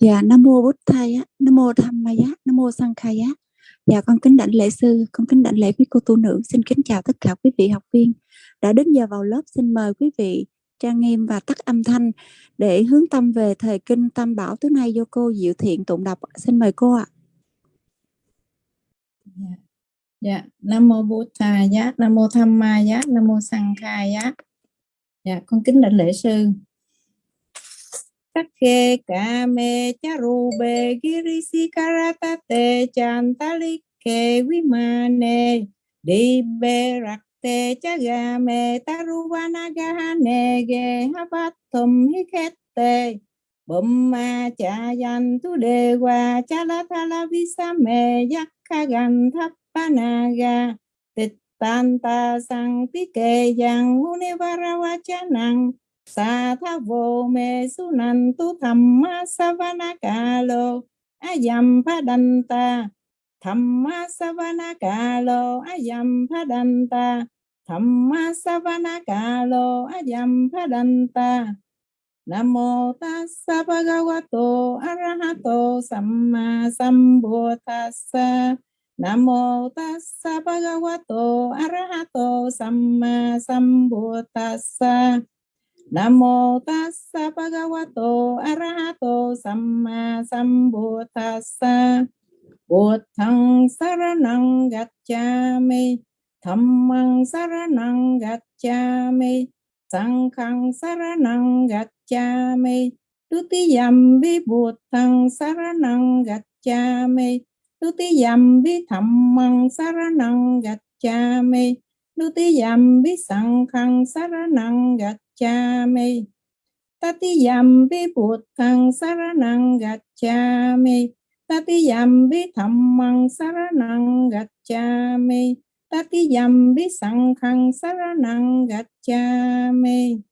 Dạ, Nam Mô Bút Thầy, Nam Mô Tham Ma Nam Mô Sang Khai Dạ, con kính đảnh lễ sư, con kính đảnh lễ quý cô tu nữ. Xin kính chào tất cả quý vị học viên. Đã đến giờ vào lớp, xin mời quý vị trang nghiêm và tắt âm thanh để hướng tâm về thời kinh Tam Bảo tối nay do cô Diệu Thiện tụng đọc. Xin mời cô ạ. Dạ, dạ. Nam Mô Bút Thầy á Nam Mô Tham Ma Nam Mô Sang Khai Dạ, con kính đảnh lễ sư Takke kame, charube girisi karatate chantalike vimane dibe rakte, chagame taruvanagahane ge hapatum ma Bumma chayan tu dewa chalatala, visame yakkagan tappanaga tittanta sang tike yang univarawacanang sa tha vô mê su nan tu tham ma savana ca lô ayam padanta tham ma savana ca lô ayam padanta tham ma savana ca lô ayam padanta Nam mô tassa bhagavato arahato samma sambuddhassa Nam mô tassa bhagavato arahato samma sambuddhassa Nam mô tassa bhagavato arahato samma sambuddhassa Buddhang saranang gacchami, Dhammang saranang gacchami Sanghang saranang gacchami Tutiyambi Buddhang saranang gacchami Tutiyambi Dhammang saranang gacchami Tutiyambi Sanghang saranang gacchami gacchami tatiyam vi buddhang saranang gacchami tatiyam vi dhammang saranang gacchami tatiyam vi sanghang saranang gacchami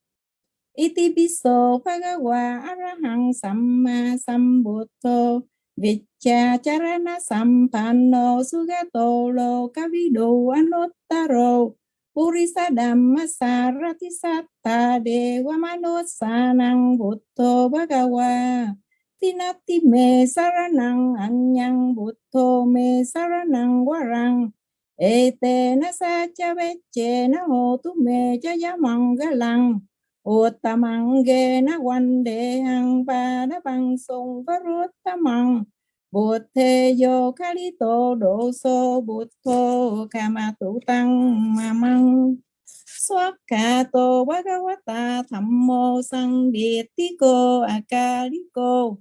iti piso bhagawa arahang samma sambuddho viccha charana sampanno sugato lo kavido anuttaro Purisa Dhamma Sarati Satta Dewa Manusanang Bhutto Bhagawa Tinati Me Saranang Anyang Bhutto Me Saranang Warang Ete na sa cha veche na ho tu me cha ya mangalang Utamang ge na Quanh Đề Hằng pa na bang sung varuttamang Bụt thê yo kali tô độ sô bụt thô ca ma tụ tăng ma măng. Swat ka tô bhagavata thammo sang biệt tí cô, a ca lý cô.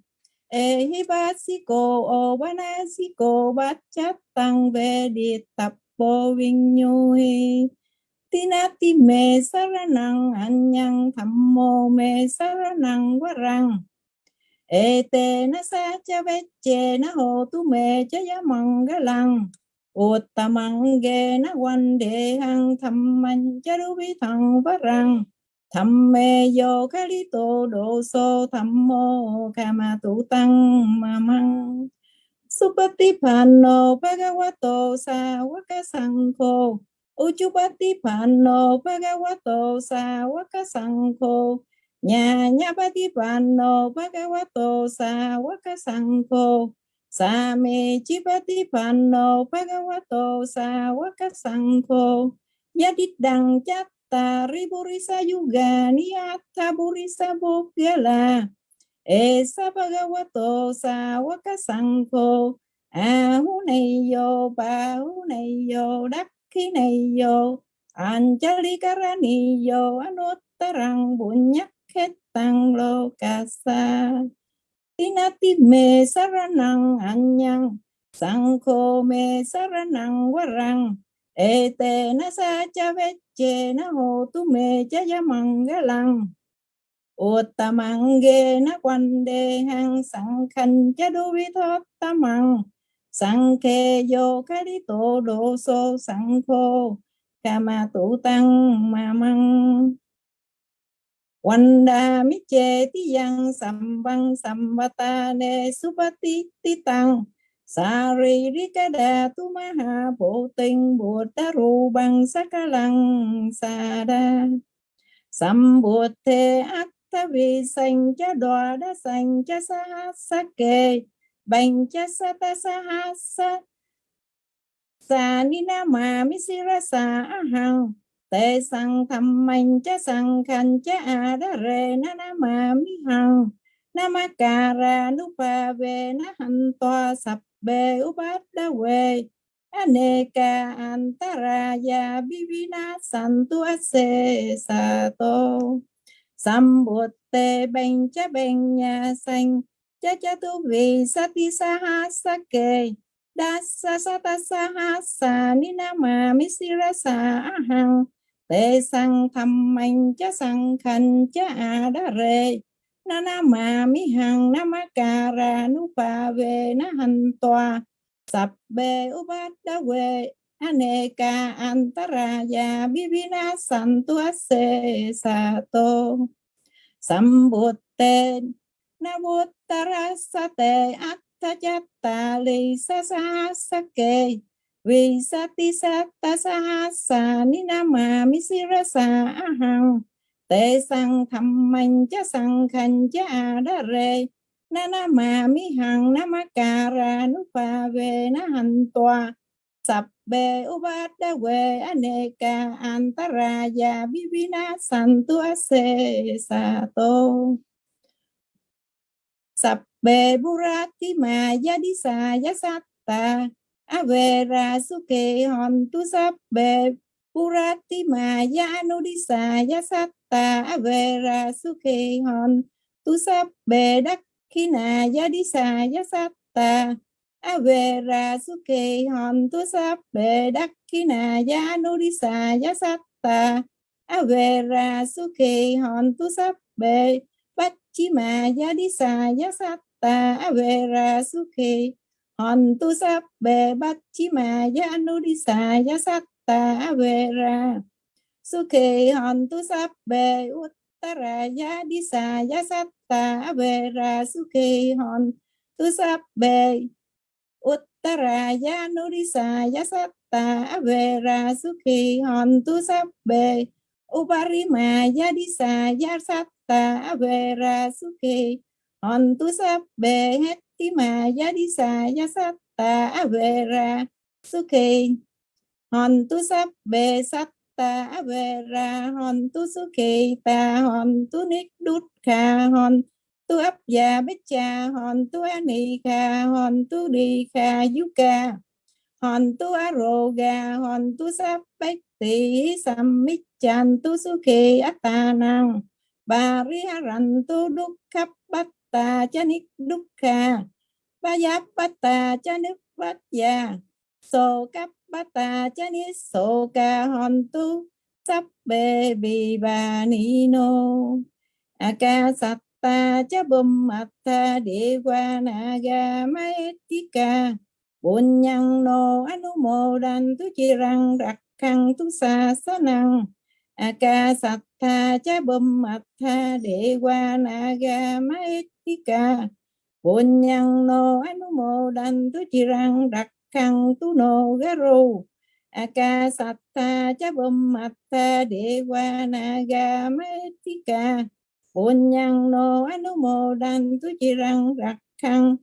Ê hi bát si cô o bana si cô bát chát tăng về địa tập bô vinh nhu hi. Tinati me saranang anyang thammo me saranang varang Ete na sa cha veche na ho tu me cha ya lăng. Ga lang Uttamang ge na quan đề hằng tham man cha du vi thằng vát răng. Tham mê yo kha li tô độ so tham mô kama tu tăng ma măng. Supatipano bhagavato, sa waka sangho Uchupatipano bhagavato, sa waka sangho nhà nhà ba ti bàn nô ba ca wa tô, sa wa ca sang khô sa mê chi ba ti bàn nô ba ca wa tô, sa wa ca sang khô ya dit đằng chát ta ri bu ri sa yuga ni ta bu ri sa bu la e sa ba ca wa tô, sa wa ca sang khô a hu này yo ba hu này yo đắc khi này yo Anjali yo anut tarang bunyak khét tăng lô ca sa. Tinati mê sa ra năng quá răng. Ê ete na sa cha veche na hô tu mê cha ya măng ghê na quande hang sang khanh cha du vi thoát tamang sang khe vô khá đi tổ đồ so sang khô kama tu tăng ma măng. Wanda miche ti yang sambang sambata ne supati ti tăng Sari rikada tu maha bộ tinh bồ ta ru bằng sa lăng sa đa Sam bồ te ta vi sanh cha đoa đa sanh cha sa ha sa kê bành cha sa ta sa ha sa sa ni na ma mi si ra sa a hằng tê sang tham minh cha sang khan cha a da re na na ma mi hằng na ma cà ra nu pa ve na han toa sap be upat da we aneka antaraya sa santu ase sato sambutte ben cha ben nhà sanh cha cha tu vi sati sa ha sa ke dasa sata sa ha sa ni na ma mi sira sa ahang tê sang tham anh cha sang khăn cha a đa rê. Na na ma mi hằng na ma ca ra nu pa về na hành toa sập bê ubada we aneka antaraya bibina santu ase sato sambutte nabuttara sate attajatta li sasa sake vì sati satta sahasa ninama sa ahang te sang tham mạnh cha sang khanh cha đa rê. Na na ma mi hằng na ma ca ra nu pha về na hành tòa. Sập bề u bát đa quê aneka antaraya vivina santu ase sa tô. Sập bê burati ma yadi sa yasatta avera suke hon tu sabbe bê burati ma yanudisa yasatta avera sukhe hon tu sabbe bê đắc khi ya ya avera sukhe hon tu sabbe bê đắc khi ya ya avera sukhe hon tu sabbe pachima bát chi ma ya đi ya avera sukhe Hòn tu sắp về bát chi mà ya nu đi sa ya sát ta về ra. Su sukhe hòn tu sap be uttara ya di ta ya ra. Su sukhe hòn tu sap be uttara ya nu di ta ya ra. Su sukhe hòn tu sap be uparima ya di gia ya satta về ra. Su tu hòn tu sắp về hết sa ya satta avera sukhi hon tu sap be sat ta vera hon tu sukhi ta hon tu nik đút kha. Hon tu ấp già bích cha hon tu ani kha. Hon tu đi kha yu hon tu aroga hon tu sap bách tỷ sam mít chan. Tu sukhi kỳ năng bà ri haran tu đúc khắp ta cha nik đúc kha ba giáp ba ta cha nik bát già. So cấp bata ta soka hontu sabbe bibanino akasatta chabum atta dewa naga maetika bunyang no anumodan tu chirang khăn tu sa sanang qua na ga dewa naga nô bunyang no anumodan tu chirang đặc khăn tu nô ga ru. Akasatta cha bum atta dewa naga metika nô no anumo dan tu chirang đặc khăn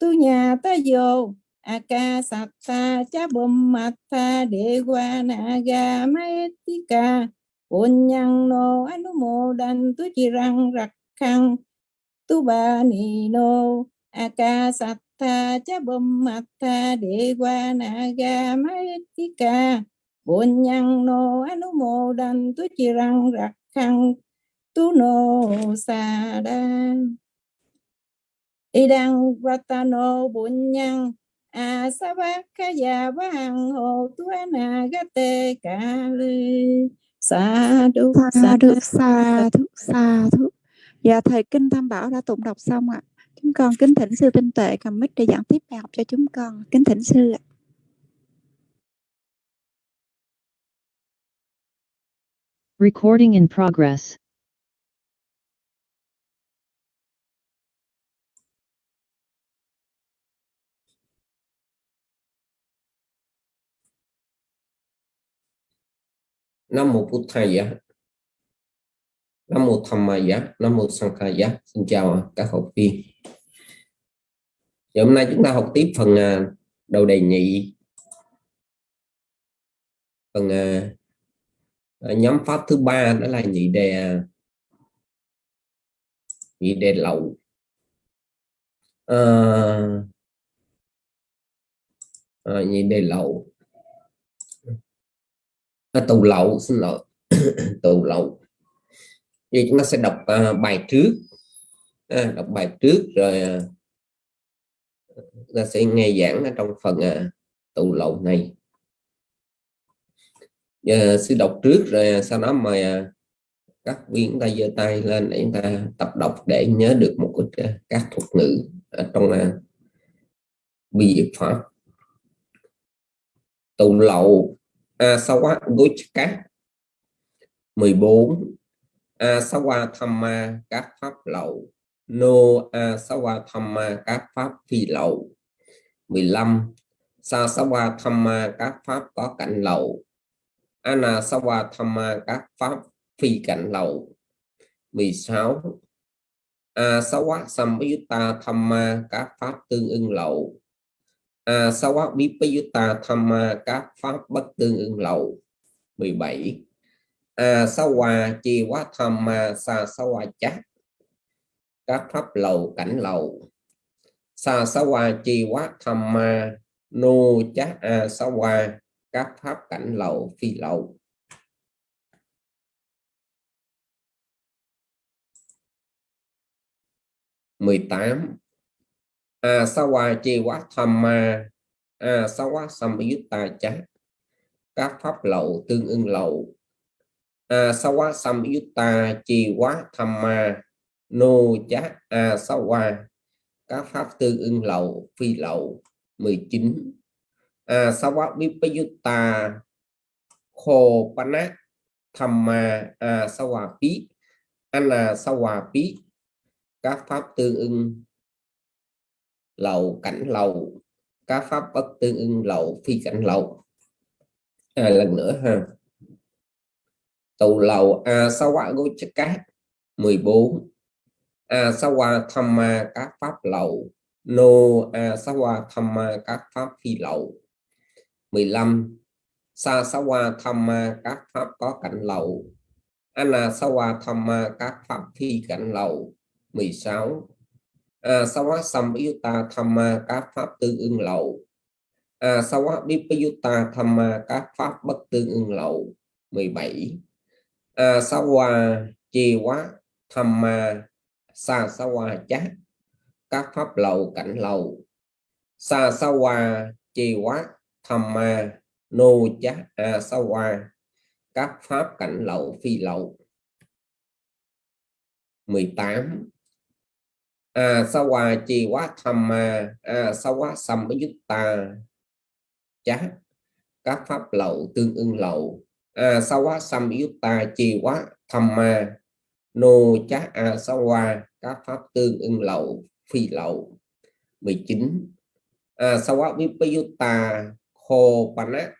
tu nhà ta vô akasatta cha bum atta dewa naga metika nô no anumo dan tu chirang đặc khăn tu ba ni no akasatta tha cha bum mặt tha đệ qua na ga mai ka bồn nhang no anu mô đan tu chi răng rạc khăn tu no sa đa. Idang ratano bồn nhang a sa ba ka ya ba hằng hồ tu na ga te ka lư. Sa du sa du sa du sa du dạ thầy kinh tham bảo đã tụng đọc xong ạ Chúng con kính thỉnh sư tinh tuệ cầm mic để giảng tiếp bài học cho chúng con. Kính thỉnh sư ạ. Recording in progress. Nam mô Bụt Thầy Nam mô Tham Ma Giá, Nam mô Sang Khai Giá. Xin chào các học viên. Thì hôm nay chúng ta học tiếp phần à, đầu đề nhị. Phần à, à, nhóm pháp thứ ba đó là nhị đề nhị đề lậu. À, à, nhị đề lậu. À, tù lậu xin lỗi tù lậu thì chúng ta sẽ đọc uh, bài trước. À, đọc bài trước rồi uh, ta sẽ nghe giảng ở trong phần uh, tụ lậu này. Giờ sư đọc trước rồi sau đó mời uh, các viên ta giơ tay lên để chúng ta tập đọc để nhớ được một ít uh, các thuật ngữ ở trong uh, bi pháp. Tụ lậu asawa gochka 14 asawa thamma các pháp lậu. No asawa thamma các pháp phi lậu. 15 sasawa thamma các pháp có cảnh lậu. Anasawa thamma các pháp phi cảnh lậu. 16 asawa samyutta thamma các pháp tương ưng lậu. Asawa vipayutta thamma các pháp bất tương ưng lậu. 17 a sa hòa chi quá tham ma sa sa hòa chát. Các pháp lầu, cảnh lầu. Sa sa hòa chi quá tham ma nô chát a sa hòa. Các pháp cảnh lầu, phi lầu. Mười tám. A sa hòa chi quá tham ma a sa quá samyutta chát. Các pháp lầu, tương ưng lầu. À, a sawa samyutta chi quá? Tham ma nô chá a các pháp tương ưng lậu phi lậu 19 a sawa vipayutta khô pana tham ma à, a sawa pi ana sawa pi các pháp tương ưng lậu cảnh lậu. Các pháp bất tương ưng lậu phi cảnh lậu. À, lần nữa ha tù lầu a sa quả gối chất cát 14 a sa hoa tham ma các pháp lậu. Nô a sa hoa tham ma các pháp phi lậu. 15 sa sa hoa tham ma các pháp có cảnh lậu. Ana sa hoa tham ma các pháp phi cảnh lậu. 16 a sa hoa sam ta tham ma các pháp tương ưng lậu. A sa hoa ta tham ma các pháp bất tương ưng lậu. 17 a sa hòa chi quá, tham ma, sa sa hòa chát các pháp lầu cảnh lầu. Sa sa hòa chi quá, tham ma, nô chát a à, sa hòa. Các pháp cảnh lầu phi lầu. 18 a à, sa hòa chi quá, tham ma. A sa quá sam ta chát các pháp lầu tương ưng lầu. À, a sa quá? Sam samyutta chi quá? Tham ma. Nô chá a sa qua các pháp tương ưng lậu, phi lậu. 19 à, a quá? Vipayutta khô pana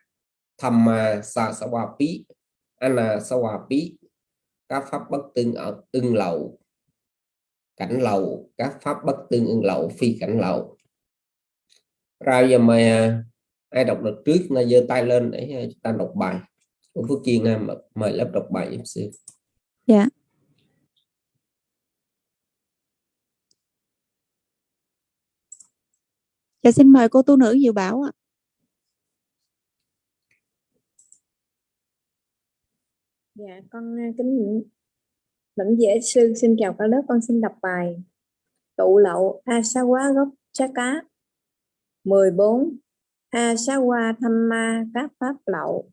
tham ma, sa sa qua pi ana qua pi các pháp bất tương ở ưng lậu. Cảnh lậu. Các pháp bất tương ưng lậu, phi cảnh lậu. Ra giờ mời ai đọc được trước là giơ tay lên để ờ, chúng ta đọc bài cô Phước Chiên mời lớp đọc bài giúp sư? Dạ. Dạ xin mời cô tu nữ Diệu Bảo ạ. Dạ con à, kính lãnh dễ sư xin chào cả lớp con xin đọc bài tụ lậu Asawa gốc Chaka 14 Asawa Thamma các pháp lậu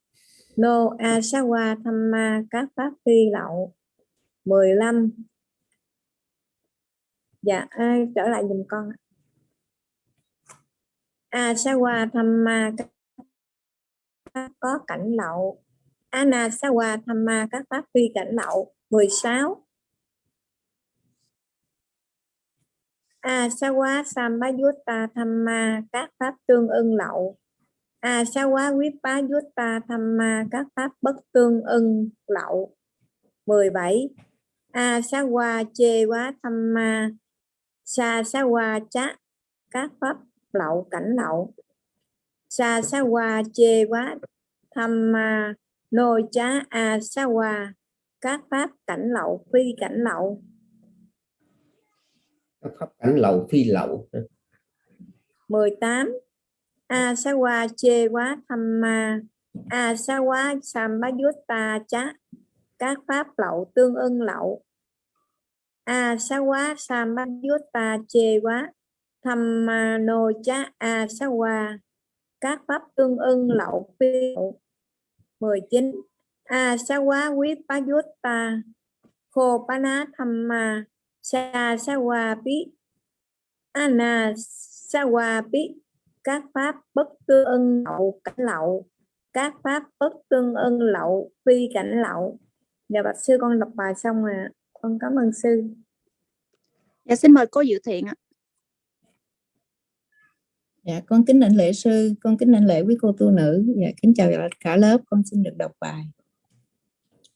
Nô Asawa Thamma các pháp phi lậu 15 Dạ à, trở lại dùm con Asawa Thamma các pháp có cảnh lậu Anasawa Thamma các pháp phi cảnh lậu 16 Asawa Sambayutta Thamma các pháp tương ưng lậu a sa quá quyết bá yutta tham ma các pháp bất tương ưng lậu. 17 a sa wa chê quá tham ma. Sa sa wa chá các pháp lậu cảnh lậu. Sa sa wa chê quá tham ma. Nô chá a sa wa các pháp cảnh lậu phi cảnh lậu. Các pháp cảnh lậu phi lậu. 18 Asawa chê quá tham ma. Asawa ta chá. Các pháp lậu tương ưng lậu. Asawa ta chê quá tham ma nô chá. Asawa các pháp tương ưng lậu phi lậu. 19 Asawa Vipayutta Khô Pana tham ma. Sa Sawa Pi Ana Sawa Pi các pháp bất tương ưng lậu cảnh lậu các pháp bất tương ưng lậu phi cảnh lậu dạ bạch sư con đọc bài xong rồi con cảm ơn sư dạ xin mời cô dự thiện ạ Dạ, con kính đảnh lễ sư, con kính đảnh lễ quý cô tu nữ. Dạ, kính chào cả lớp, con xin được đọc bài.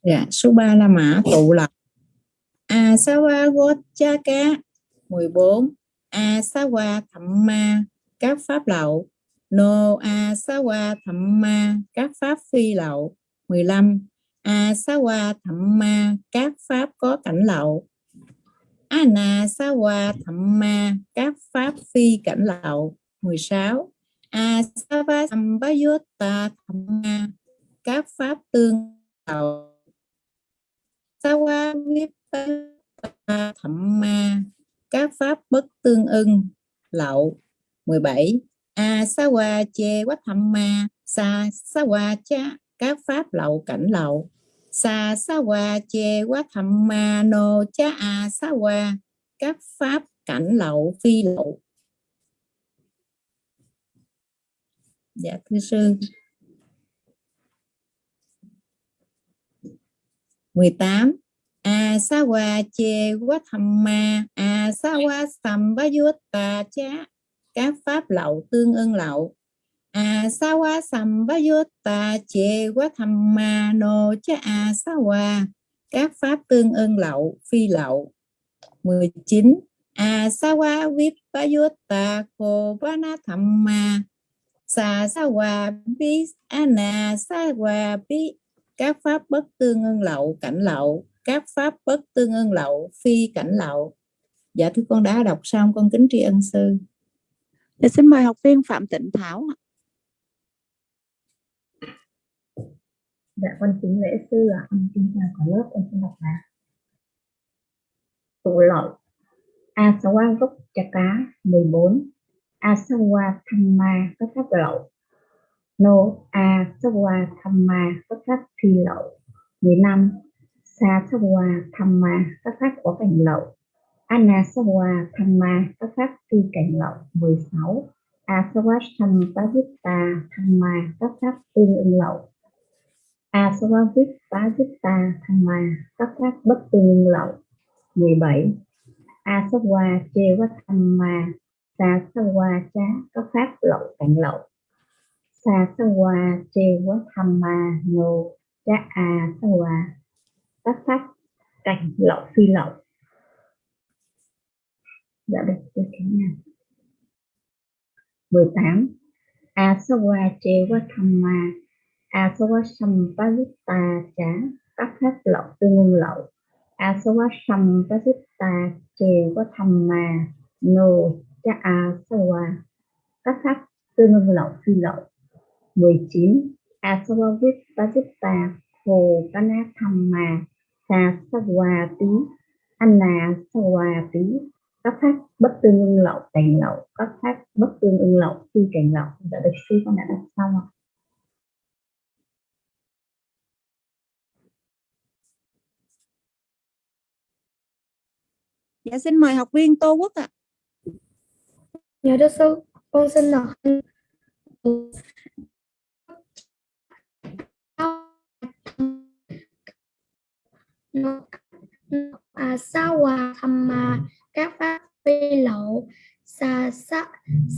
Dạ, số 3 là mã tụ lập. Asawa Gochaka 14. Asawa Thamma các pháp lậu. No tham ma các pháp phi lậu. 15. tham ma các pháp có cảnh lậu. Ana sa wa tham ma các pháp phi cảnh lậu. 16. Asava Sambayutta Thamma các pháp tương lậu. Sawa tham ma các pháp bất tương ưng, lậu. 17. qua Che quá tham ma Sa sa qua Cha các pháp lậu cảnh lậu. Sa sa qua Che quá tham ma No Cha a sa qua các pháp cảnh lậu phi lậu. Dạ thưa sư. 18. qua che quá tham ma a sa qua asawa ta cha các pháp lậu tương ưng lậu. Asawa sambayutta che ma no cha asawa các pháp tương ưng lậu, phi lậu. 19. Asawa vipayutta kovana thamma sa sa hòa bi ana sa hòa bi các pháp bất tương ưng lậu, cảnh lậu các pháp bất tương ưng lậu, phi cảnh lậu dạ thưa con đã đọc xong, con kính tri ân sư để xin mời học viên phạm tịnh thảo ạ. Dạ con kính lễ sư ạ. Con kính chào cả lớp, con xin đọc bài. Tụ lợi Asawa gốc chà cá 14 Asawa Thamma có pháp lậu No Asawa Thamma có pháp phi lậu 15 Sasawa Thamma có pháp có cảnh lậu Anasawa Thamma có pháp phi cảnh lậu 16 Asawa tathita Thamma có pháp tương ưng lậu. Asawavit Tathita Thamma có pháp bất tương ưng lậu 17 Asawa Chevathamma sa sa chá các pháp lậu cảnh lậu. Sasawa sa qua chê quá chá a các pháp cảnh lậu phi lậu dạ được tôi kính nha 18 a sa qua chê quá tham ma. A sa lậu tương ngôn lậu. A sa qua sam pa ta cha a sawa hết tương ngôn lậu phi lậu. 19 asawa vít Khổ hồ pana thamma sa sawa tí anna sawa tí các pháp bất tương ưng lậu cảnh lậu các pháp bất tương ưng lậu phi cảnh lậu đã được sư con đã đọc xong ạ. Dạ xin mời học viên tô quốc ạ. Dạ thưa sư, con xin đọc à, sa hòa thầm mà các pháp phi lậu sa sa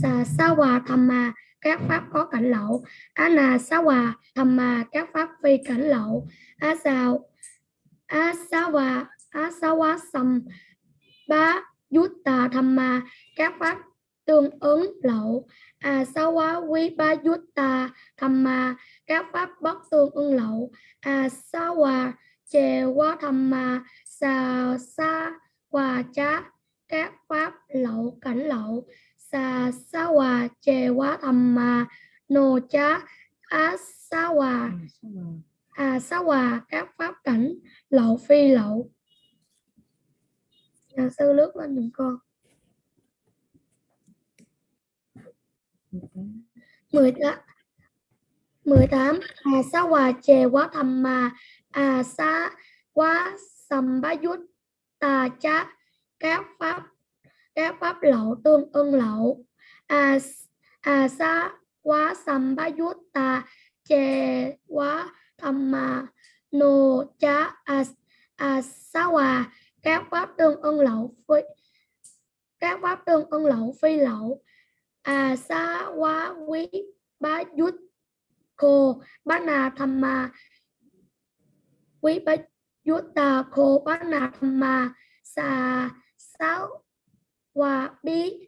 sa sa hòa tham mà, các pháp có cảnh lậu. Á na sa hòa tham mà, các pháp phi cảnh lậu. Á sao á sa hòa asawa sam ba yutta thamma các pháp tương ứng lậu. Asawa vipa yutta thamma các pháp bất tương ứng lậu. Quá tham mà sa sa hòa cha các pháp lậu cảnh lậu sa sa wa chewa thamma no cha asawa à sa hòa các pháp cảnh lậu phi lậu. Nhà sư lướt lên giùm con. 18 18 à sa hòa chề quá thầm mà à sa quá sầm bá dút tà chá các pháp các pháp lậu tương ưng lậu. À à sa quá sam bá dút quá tham mà no cha à, à sa hòa. Các pháp tương ưng lậu phi các pháp tương ưng lậu phi lậu. À sa quá quý ba yut cô bá na tham ma quý bá yut ta cô bá na tham ma sa sáu hòa bí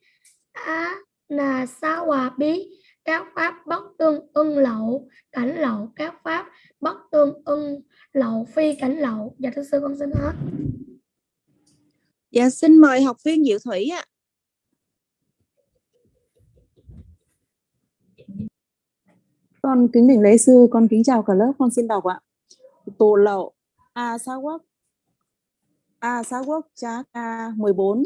á na sa hòa bí các pháp bất tương ưng lậu cảnh lậu các pháp bất tương ưng lậu phi cảnh lậu dạ thưa sư con xin hết Dạ xin mời học viên Diệu Thủy ạ. Con kính đỉnh lễ sư, con kính chào cả lớp, con xin đọc ạ. Tổ lậu A Sa Quốc A Sa Quốc Chá Ca 14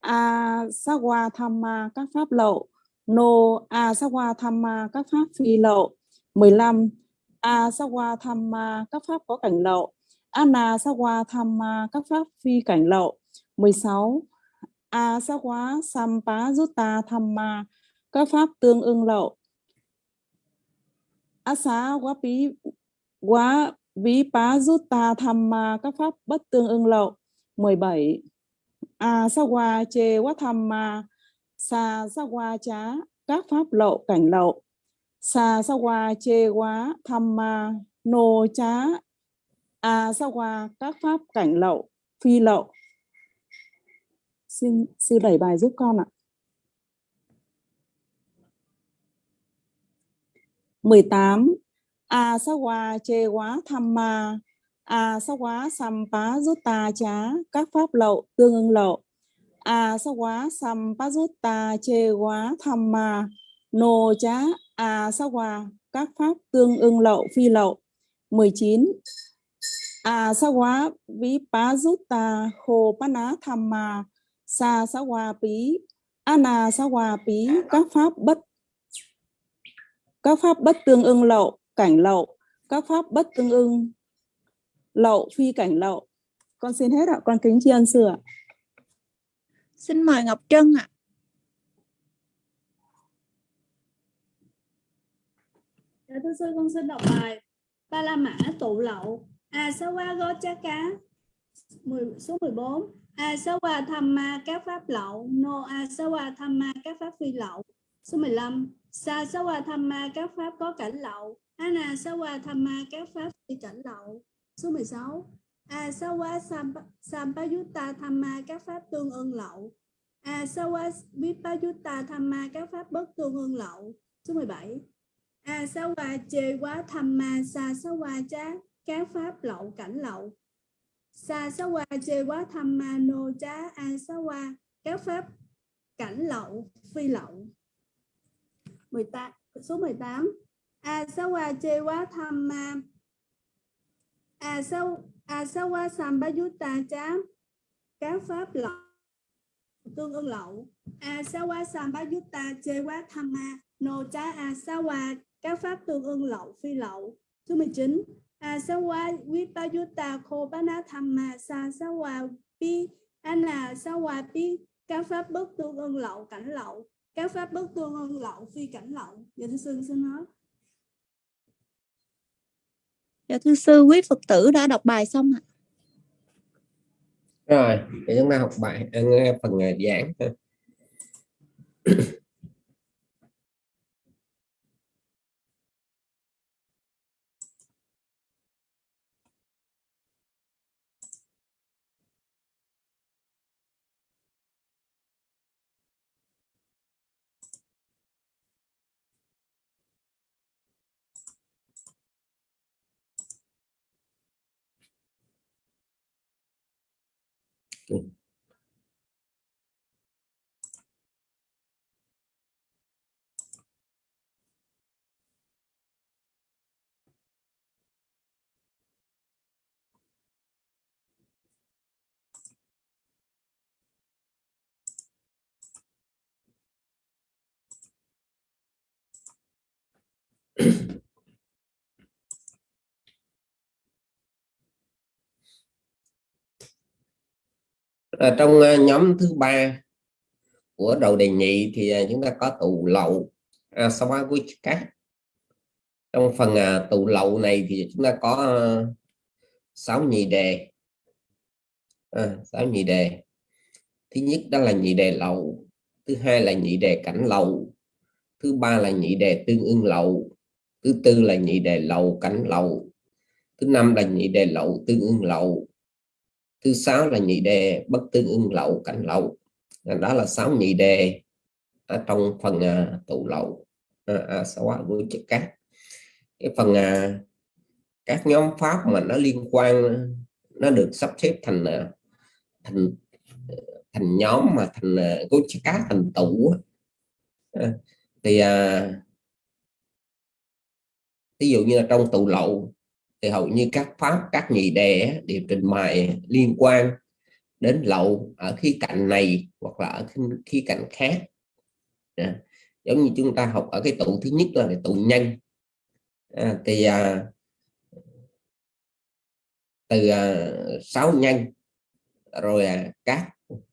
A Thamma Tham Ma, các pháp lậu. Nô, A Thamma Tham Ma, các pháp phi lậu. 15 A Thamma Tham Ma, các pháp có cảnh lậu. Ana Sa Hoa Tham Ma, các pháp phi cảnh lậu. 16 A Sa Sampa Jutta Tham Ma, các pháp tương ưng lậu. Asa quá bí, quá ví pá rút ta tham ma, các pháp bất tương ưng lậu. 17 a sa qua chê quá tham ma sa sa qua chá các pháp lậu, cảnh lậu. Sa sa qua chê quá tham ma nô chá a à, sa qua các pháp cảnh lậu, phi lậu. Xin sư đẩy bài giúp con ạ. 18 a sa qua chê quá tham ma À, a sa quá? Sam pa rút ta chá, các pháp lậu tương ưng lậu. À, a sa quá? Sam pa rút ta chê quá tham ma. Nô chá à, a sa quá? Các pháp tương ưng lậu, phi lậu. 19 a sa quá? Ví pa rút ta khô pa ná tham ma. Sa sa quá pí ana sa quá pí các pháp bất, các pháp bất tương ưng lậu, cảnh lậu. Các pháp bất tương ưng lậu phi cảnh lậu. Con xin hết ạ con kính tri ân sư ạ. Xin mời Ngọc Trân ạ. Dạ thưa sư con xin đọc bài Ba La Mã tụ lậu. A Sa Wa Go Cha Cá 10, số 14 A Sa Wa Tham Ma các pháp lậu. No A Sa Wa Tham Ma các pháp phi lậu. Số 15 Sa Sa Wa Tham Ma các pháp có cảnh lậu. Ana Sa Wa Tham Ma các pháp phi cảnh lậu số 16 A à, Sa Wa Sampayutta Thamma các pháp tương ưng lậu. A Sa Wa Vipayutta Thamma các pháp bất tương ưng lậu. Số 17 A à, Sa Wa Chê Quá thamma Sa Sa Wa Chá các pháp lậu cảnh lậu. Sa Sa Wa Chê Quá thamma no Chá, A Sa Wa các pháp cảnh lậu, phi lậu. 18 số 18 A Sa Wa Chê Quá thamma Ma A Sa A Sa Wa Sampayutta các pháp lậu, tương ưng lậu. A Sa Wa Sampayutta Chê Quá Tham Ma? No cha A à, Sa Wa các pháp tương ưng lậu, phi lậu? Số 19 A Sa Wa Vipayutta Khô Bá Tham Ma? Sa Sa Pi Ana Sa Wa Pi? Các pháp bất tương ưng lậu, cảnh lậu. Các pháp bất tương ưng lậu, phi cảnh lậu. Dạ thưa sư, xin nói. Dạ thưa sư, quý Phật tử đã đọc bài xong ạ. rồi để chúng ta học bài à, nghe phần à, giảng ha. ở ờ, trong ờ, nhóm thứ ba của đầu đề nhị thì ờ, chúng ta có tụ lậu à, trong phần tụ lậu này thì chúng ta có uh, 6 nhị đề à, 6 nhị đề thứ nhất đó là nhị đề lậu thứ hai là nhị đề cảnh lậu thứ ba là nhị đề tương ưng lậu thứ tư là nhị đề lậu cảnh lậu. Thứ năm là nhị đề lậu tương ưng lậu. Thứ sáu là nhị đề bất tương ưng lậu cảnh lậu. À, đó là sáu nhị đề ở trong phần uh, tụ lậu. À, à, sáu với chất cát. Cái phần uh, các nhóm pháp mà nó liên quan nó được sắp xếp thành thành thành nhóm mà thành uh, chất cát thành tụ à, thì uh, ví dụ như là trong tụ lậu thì hầu như các pháp các nhị đề đều trình bày liên quan đến lậu ở khía cạnh này hoặc là ở khía cạnh khác. À, giống như chúng ta học ở cái tụ thứ nhất là cái tụ nhân. À, thì à, từ à, 6 nhân rồi à, các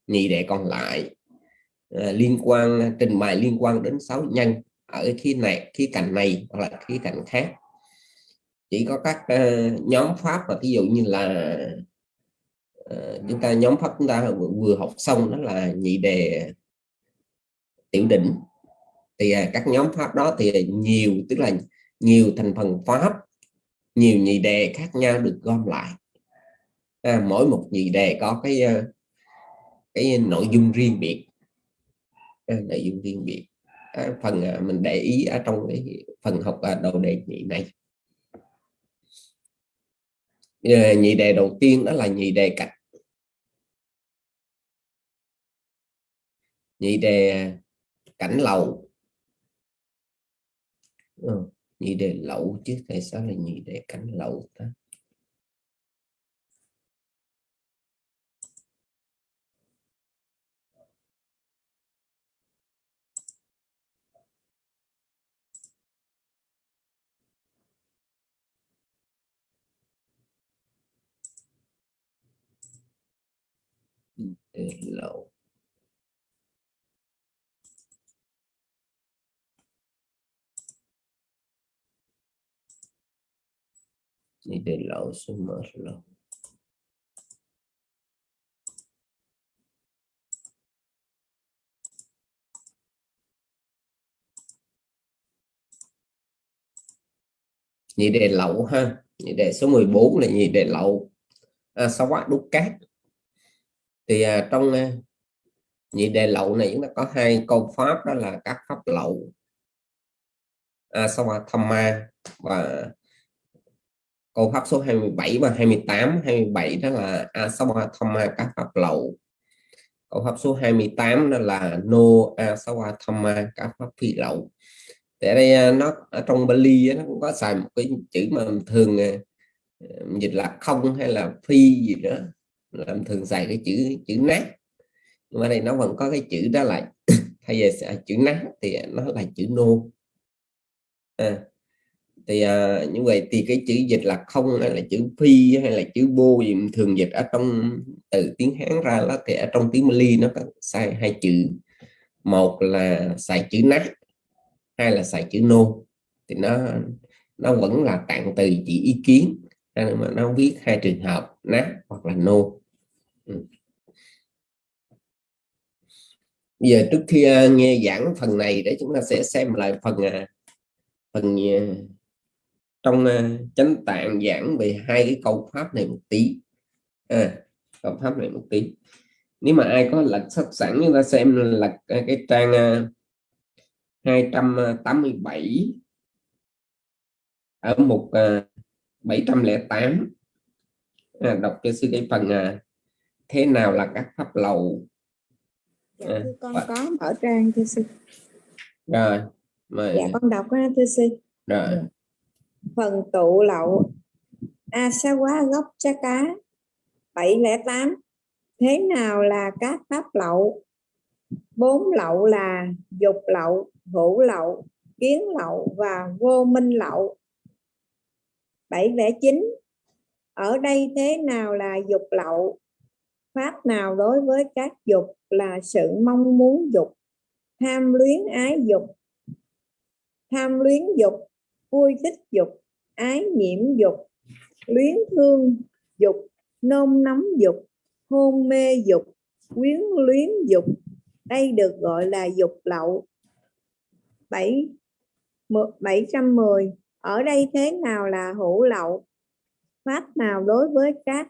nhị đệ còn lại à, liên quan à, trình bày liên quan đến sáu nhân ở khi này khi cạnh này hoặc là khi cạnh khác. Chỉ có các uh, nhóm pháp mà ví dụ như là uh, chúng ta nhóm pháp chúng ta vừa, vừa học xong đó là nhị đề tiểu đỉnh. Thì uh, các nhóm pháp đó thì nhiều tức là nhiều thành phần pháp nhiều nhị đề khác nhau được gom lại. À, mỗi một nhị đề có cái ờ, cái nội dung riêng biệt. À, nội dung riêng biệt. Ờ, phần ờ, mình để ý ở trong cái phần học à, đầu đề nhị này. Ờ, nhị đề đầu tiên đó là nhị đề cạch nhị đề à, cảnh lầu. Ừ, nhị đề lậu chứ tại sao là nhị đề cảnh lậu ta? Lậu nhị đề lậu số mở lậu nhị đề lậu ha. Nhị đề số 14 là nhị đề lậu à, sao quá? Đúc cát thì à, trong à, nhị đề lậu này chúng ta có hai câu pháp đó là các pháp lậu. À, Asawatthama và câu pháp số 27 và 28 27 đó là à, Asawatthama các pháp lậu. Câu pháp số 28 đó là No Asawatthama à, các pháp phi lậu. Tại đây nó ở trong Bali nó cũng có xài một cái chữ mà thường dịch là không hay là phi gì đó làm thường xài cái chữ chữ nát nhưng mà đây nó vẫn có cái chữ đó lại thay vì chữ nát thì nó là chữ nô. À, thì à, như vậy thì cái chữ dịch là không hay là chữ phi hay là chữ bô gì thường dịch ở trong từ tiếng hán ra là thì ở trong tiếng Mali nó có sai hai chữ. Một là xài chữ nát hai là xài chữ nô. Thì nó nó vẫn là tạng từ chỉ ý kiến mà nó viết hai trường hợp nát hoặc là nô. Ừ. Bây giờ trước khi à, nghe giảng phần này để chúng ta sẽ xem lại phần à, phần à, trong chánh tạng giảng về hai cái câu pháp này một tí. À, câu pháp này một tí. Nếu mà ai có lật sách sẵn chúng ta xem lật cái trang 287 ở mục 708 à, đọc cho sư cái phần thế nào là các pháp lầu? Dạ, à, con và... có mở trang thưa sư. Rồi mời. dạ con đọc ha thưa sư. Rồi. Dạ. phần tụ lậu a sa quá gốc cha cá 708 thế nào là các pháp lậu? Bốn lậu là dục lậu hữu lậu kiến lậu và vô minh lậu. 709 ở đây thế nào là dục lậu pháp nào đối với các dục là sự mong muốn dục, tham luyến ái dục. Tham luyến dục, vui thích dục, ái nhiễm dục. Luyến thương dục, nôn nóng dục, hôn mê dục, quyến luyến dục. Đây được gọi là dục lậu. 7 710 ở đây thế nào là hữu lậu? Pháp nào đối với các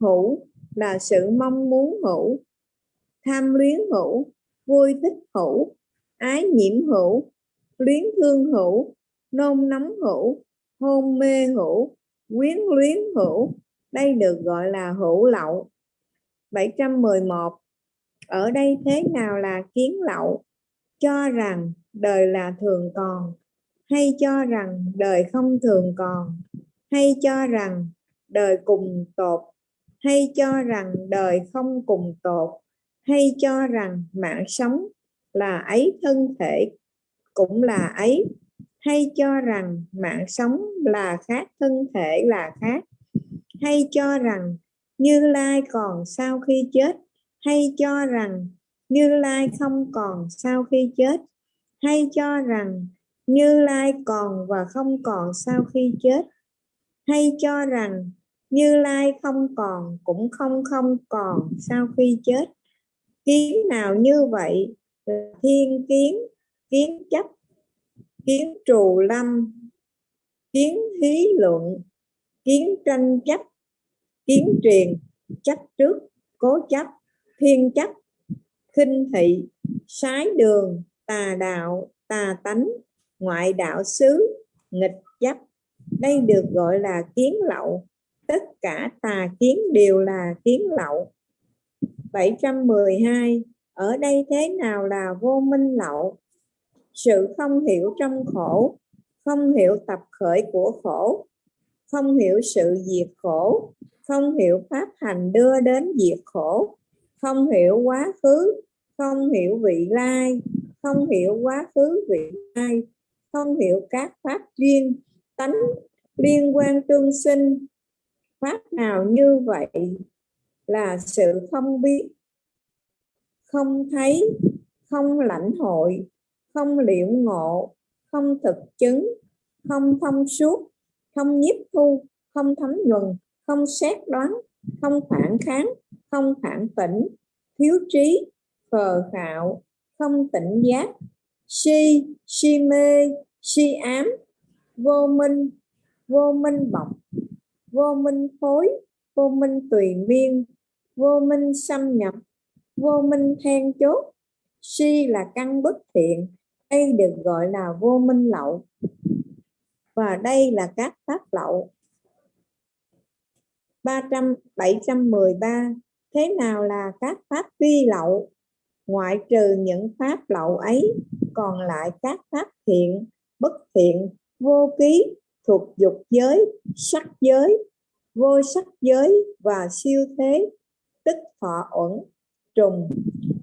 hữu? Là sự mong muốn hữu, tham luyến hữu, vui thích hữu, ái nhiễm hữu, luyến thương hữu, nôn nóng hữu, hôn mê hữu, quyến luyến hữu, đây được gọi là hữu lậu. 711 ở đây thế nào là kiến lậu? Cho rằng đời là thường còn, hay cho rằng đời không thường còn, hay cho rằng đời cùng tột hay cho rằng đời không cùng tột, hay cho rằng mạng sống là ấy thân thể cũng là ấy, hay cho rằng mạng sống là khác, thân thể là khác, hay cho rằng như lai còn sau khi chết, hay cho rằng như lai không còn sau khi chết, hay cho rằng như lai còn và không còn sau khi chết, hay cho rằng như lai không còn, cũng không không còn, sau khi chết. Kiến nào như vậy là thiên kiến kiến chấp, kiến trù lâm, kiến hí luận, kiến tranh chấp, kiến truyền, chấp trước, cố chấp, thiên chấp, khinh thị, sái đường, tà đạo, tà tánh, ngoại đạo xứ, nghịch chấp. Đây được gọi là kiến lậu tất cả tà kiến đều là kiến lậu. 712 ở đây thế nào là vô minh lậu? Sự không hiểu trong khổ, không hiểu tập khởi của khổ, không hiểu sự diệt khổ, không hiểu pháp hành đưa đến diệt khổ, không hiểu quá khứ, không hiểu vị lai, không hiểu quá khứ vị lai, không hiểu các pháp duyên, tánh liên quan tương sinh pháp nào như vậy là sự không biết không thấy, không lãnh hội, không liệu ngộ, không thực chứng, không thông suốt, không nhiếp thu, không thấm nhuần, không xét đoán, không phản kháng, không phản tỉnh, thiếu trí phờ khạo, không tỉnh giác, si si mê, si ám, vô minh vô minh bọc vô minh phối, vô minh tùy miên, vô minh xâm nhập, vô minh then chốt. Si là căn bất thiện, đây được gọi là vô minh lậu. Và đây là các pháp lậu. 300 713 thế nào là các pháp vi lậu? Ngoại trừ những pháp lậu ấy, còn lại các pháp thiện, bất thiện, vô ký thuộc dục giới sắc giới vô sắc giới và siêu thế tức thọ uẩn trùng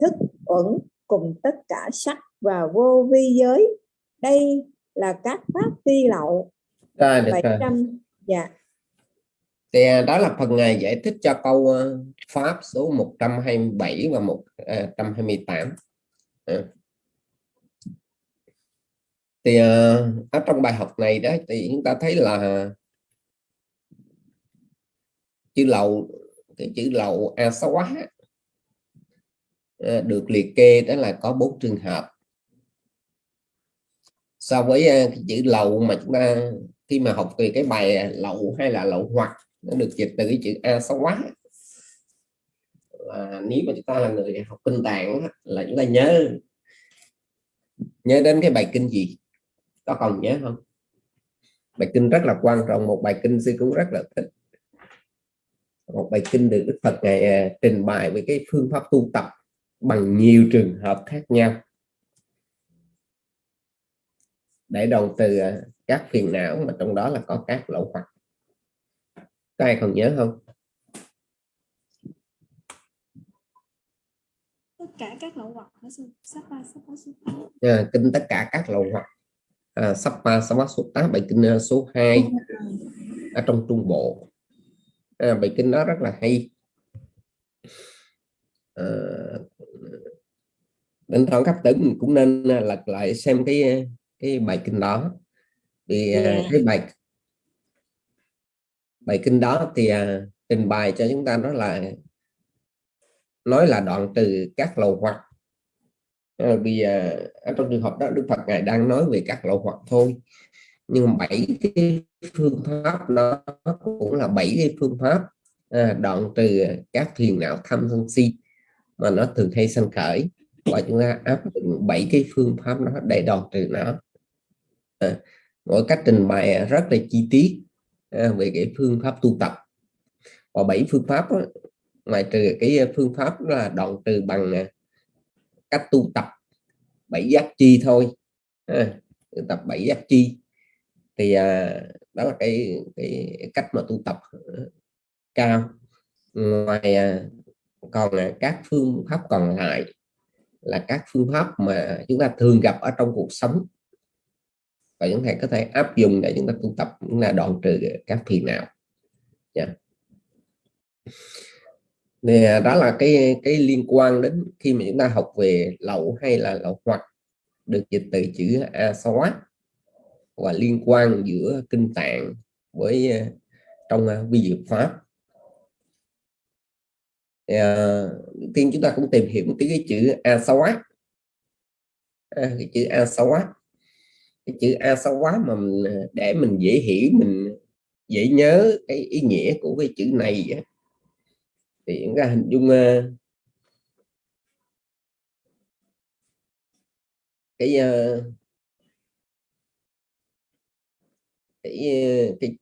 thức uẩn cùng tất cả sắc và vô vi giới. Đây là các pháp vi lậu. Rồi được rồi. 700 dạ. Thì à, đó là phần à, giải thích cho câu à, pháp số 127 và 128 À thì ờ, ở trong bài học này đó thì chúng ta thấy là chữ lậu, cái chữ lậu a sáu quá ờ, được liệt kê đó là có bốn trường hợp. So với ờ, cái chữ lậu mà chúng ta, khi mà học về cái bài lậu hay là lậu hoặc, nó được dịch từ cái chữ a sáu quá là nếu mà chúng ta là người học kinh tạng là chúng ta nhớ nhớ đến cái bài kinh gì? Có còn nhớ không? Bài kinh rất là quan trọng một bài kinh sư cũng rất là thích. Một bài kinh được Đức Phật ngày à, trình bày với cái phương pháp tu tập bằng nhiều trường hợp khác nhau. Để đầu từ à, các phiền não mà trong đó là có các lậu hoặc. Có ai còn nhớ không? Tất cả các lậu hoặc ba ba à, kinh tất cả các lậu hoặc à, Sappa Samasuta bài kinh à, số 2 ở trong Trung Bộ. À, bài kinh đó rất là hay. À, đến thẳng cấp tử mình cũng nên à, lật lại xem cái cái bài kinh đó. Thì yeah. Cái bài bài kinh đó thì uh, trình bày cho chúng ta đó là nói là đoạn từ các lầu hoặc à, giờ ở trong trường hợp đó Đức Phật ngài đang nói về các lậu hoặc thôi. Nhưng bảy cái phương pháp đó cũng là bảy cái phương pháp à, đoạn từ các thiền não tham sân si mà nó thường hay sanh khởi. Và chúng ta áp dụng bảy cái phương pháp đó để đoạn trừ nó. À, mỗi cách trình bày rất là chi tiết à, về cái phương pháp tu tập. Và bảy phương pháp đó, ngoài trừ cái phương pháp là đoạn trừ bằng à, cách tu tập bảy giác chi thôi. À, tập bảy giác chi. Thì à, đó là cái cái cách mà tu tập ờ, cao. Ngoài à, còn à, các phương pháp còn lại là các phương pháp mà chúng ta thường gặp ở trong cuộc sống. Và chúng ta có thể áp dụng để chúng ta tu tập cũng là đoạn trừ các phiền não. Yeah thì đó là cái cái liên quan đến khi mà chúng ta học về lậu hay là lậu hoặc được dịch từ chữ a xóa và liên quan giữa kinh tạng với ờ, trong ờ, vi diệu pháp. Ờ, thì, uh, tiên chúng ta cũng tìm hiểu một cái chữ a xóa. À, cái chữ a xóa. Cái chữ a xóa mà mình, để mình dễ hiểu mình dễ nhớ cái ý nghĩa của cái chữ này thì chúng ta hình dung ờ, cái ờ, cái, ờ, cái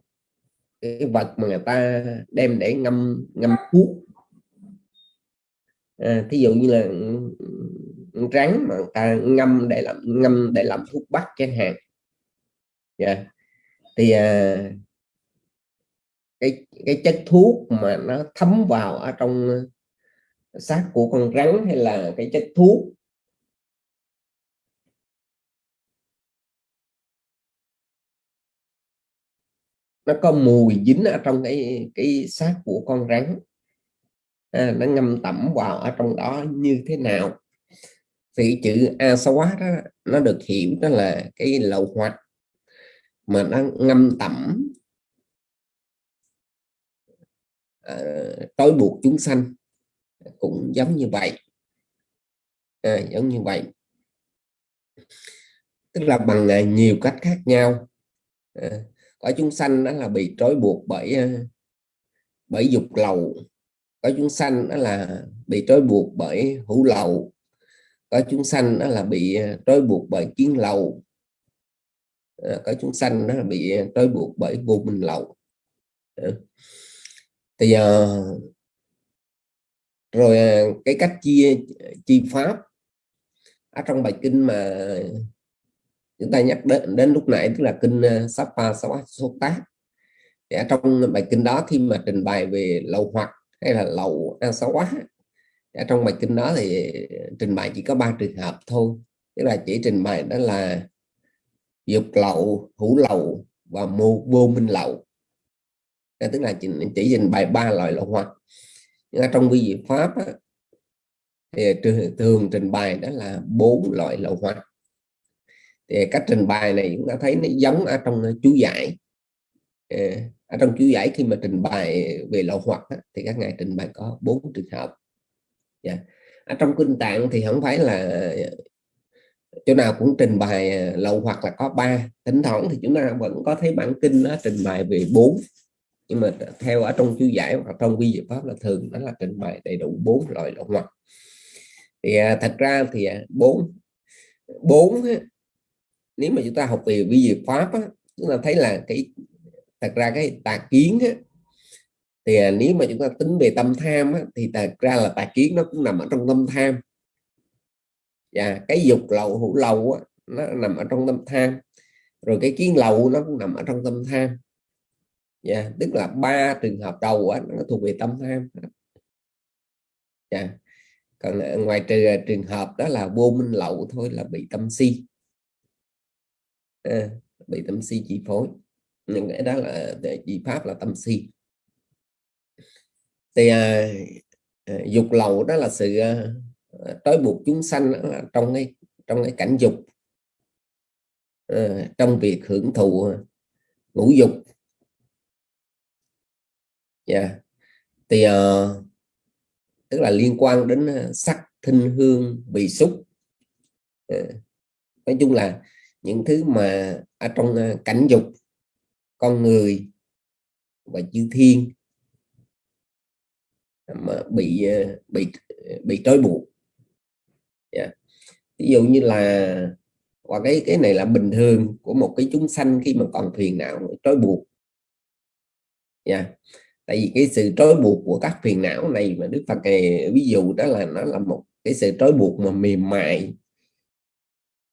cái vật mà người ta đem để ngâm ngâm thuốc à, thí dụ như là ừ, ừ, rắn mà người ta ngâm để làm ngâm để làm thuốc bắc chẳng hạn yeah. Dạ. thì à, cái cái chất thuốc mà nó thấm vào ở trong ờ, xác của con rắn hay là cái chất thuốc. Nó có mùi dính ở trong cái cái xác của con rắn. À, nó ngâm tẩm vào ở trong đó như thế nào. Thì chữ asawa đó nó được hiểu đó là cái lậu hoặc mà nó ngâm tẩm uh, trói buộc chúng sanh cũng giống như vậy. À, giống như vậy. Tức là bằng uh, nhiều cách khác nhau. À, có chúng sanh đó là bị trói buộc bởi à, bởi dục lầu có chúng sanh đó là bị trói buộc bởi hữu lầu có chúng sanh đó là bị à, trói buộc bởi kiến lầu có chúng sanh đó là bị trói buộc bởi vô minh lầu ừ bây giờ, rồi à, cái cách chia, chi pháp ở trong bài kinh mà chúng ta nhắc đến đến lúc nãy, tức là kinh Sapa số tác thì ở trong bài kinh đó, khi mà trình bày về lậu hoặc hay là lậu Asawa ở trong bài kinh đó thì trình bày chỉ có ba trường hợp thôi. Tức là chỉ trình bày đó là dục lậu, hữu lậu và mô, vô minh lậu tức là chỉ, chỉ trình bày ba loại lậu hoặc nhưng trong vi diệu pháp á, thì thường trình bày đó là bốn loại lậu hoặc thì cách trình bày này chúng ta thấy nó giống ở trong ờ, chú giải. Ờ, ở trong chú giải khi mà trình bày về lậu hoặc thì các ngài trình bày có bốn trường hợp. Yeah. Ở trong kinh tạng thì không phải là chỗ nào cũng trình bày ờ, lậu hoặc là có ba. Thỉnh thoảng thì chúng ta vẫn có thấy bản kinh nó trình bày về bốn nhưng mà theo ở trong chú giải hoặc trong vi diệu pháp là thường đó là trình bày đầy đủ bốn loại lậu hoặc. Thì à, thật ra thì à, bốn bốn nếu mà chúng ta học về vi diệu pháp á, chúng ta thấy là cái thật ra cái tà kiến á, thì à, nếu mà chúng ta tính về tâm tham á, thì thật ra là tà kiến nó cũng nằm ở trong tâm tham. Và cái dục lậu hữu lậu á, nó nằm ở trong tâm tham. Rồi cái kiến lậu nó cũng nằm ở trong tâm tham yeah, tức là ba trường hợp đầu á, nó thuộc về tâm tham. Yeah. còn ờ, ngoài trừ ờ, trường hợp đó là vô minh lậu thôi là bị tâm si. À, bị tâm si chi phối. Những cái đó là chỉ pháp là tâm si. Thì à, dục lậu đó là sự à, trói buộc chúng sanh trong cái trong cái cảnh dục. À, trong việc hưởng thụ ngũ dục yeah. Dạ. thì uh, tức là liên quan đến ờ, sắc thinh hương vị xúc uh, nói chung là những thứ mà ở trong ờ, cảnh dục con người và chư thiên mà bị bị bị trói buộc yeah. Ví dụ như là và cái cái này là bình thường của một cái chúng sanh khi mà còn phiền não trói buộc nha yeah tại vì cái sự trói buộc của các phiền não này mà Đức Phật này ví dụ đó là nó là một cái sự trói buộc mà mềm mại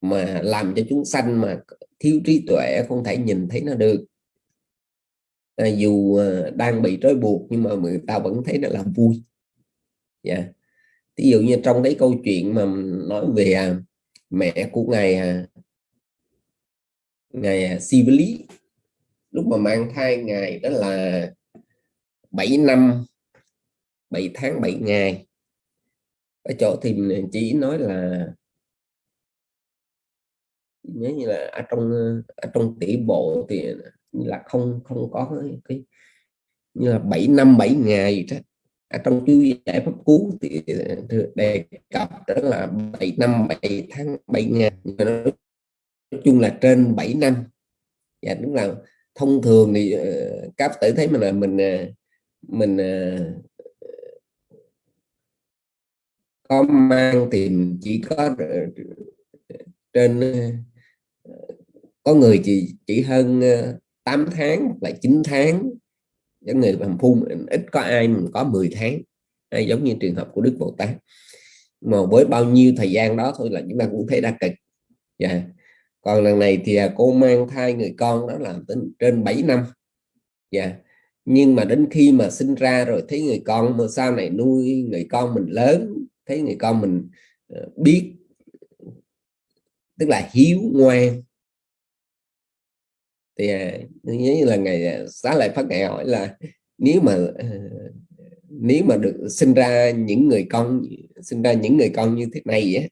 mà làm cho chúng sanh mà thiếu trí tuệ không thể nhìn thấy nó được à, dù à, đang bị trói buộc nhưng mà người ta vẫn thấy nó là vui dạ yeah. ví dụ như trong cái câu chuyện mà nói về à, mẹ của ngài à, ngài Sivali lúc mà mang thai ngài đó là 7 năm 7 tháng 7 ngày. Ở chỗ thì chỉ nói là nhớ như là ở trong ở trong tỷ bộ thì là không không có cái, như là 7 năm 7 ngày đó. Ở trong chú giải pháp cú thì đề cập đó là 7 năm 7 tháng 7 ngày. Nói chung là trên 7 năm. Và đúng là thông thường thì ờ, các tử thấy mình là mình ờ, mình ờ, có mang tìm chỉ có trên ờ, có người chỉ chỉ hơn ờ, 8 tháng lại 9 tháng những người làm phu ít có ai có 10 tháng hay giống như trường hợp của Đức Bồ Tát mà với bao nhiêu thời gian đó thôi là chúng ta cũng thấy đa cực yeah. Dạ. còn lần này thì à, cô mang thai người con đó là tính trên 7 năm yeah. Nhưng mà đến khi mà sinh ra rồi thấy người con mà sau này nuôi người con mình lớn thấy người con mình ờ, biết tức là hiếu ngoan. Thì à, nhớ như là ngày à, xá lại phát ngày hỏi là nếu mà ờ, nếu mà được sinh ra những người con sinh ra những người con như thế này á,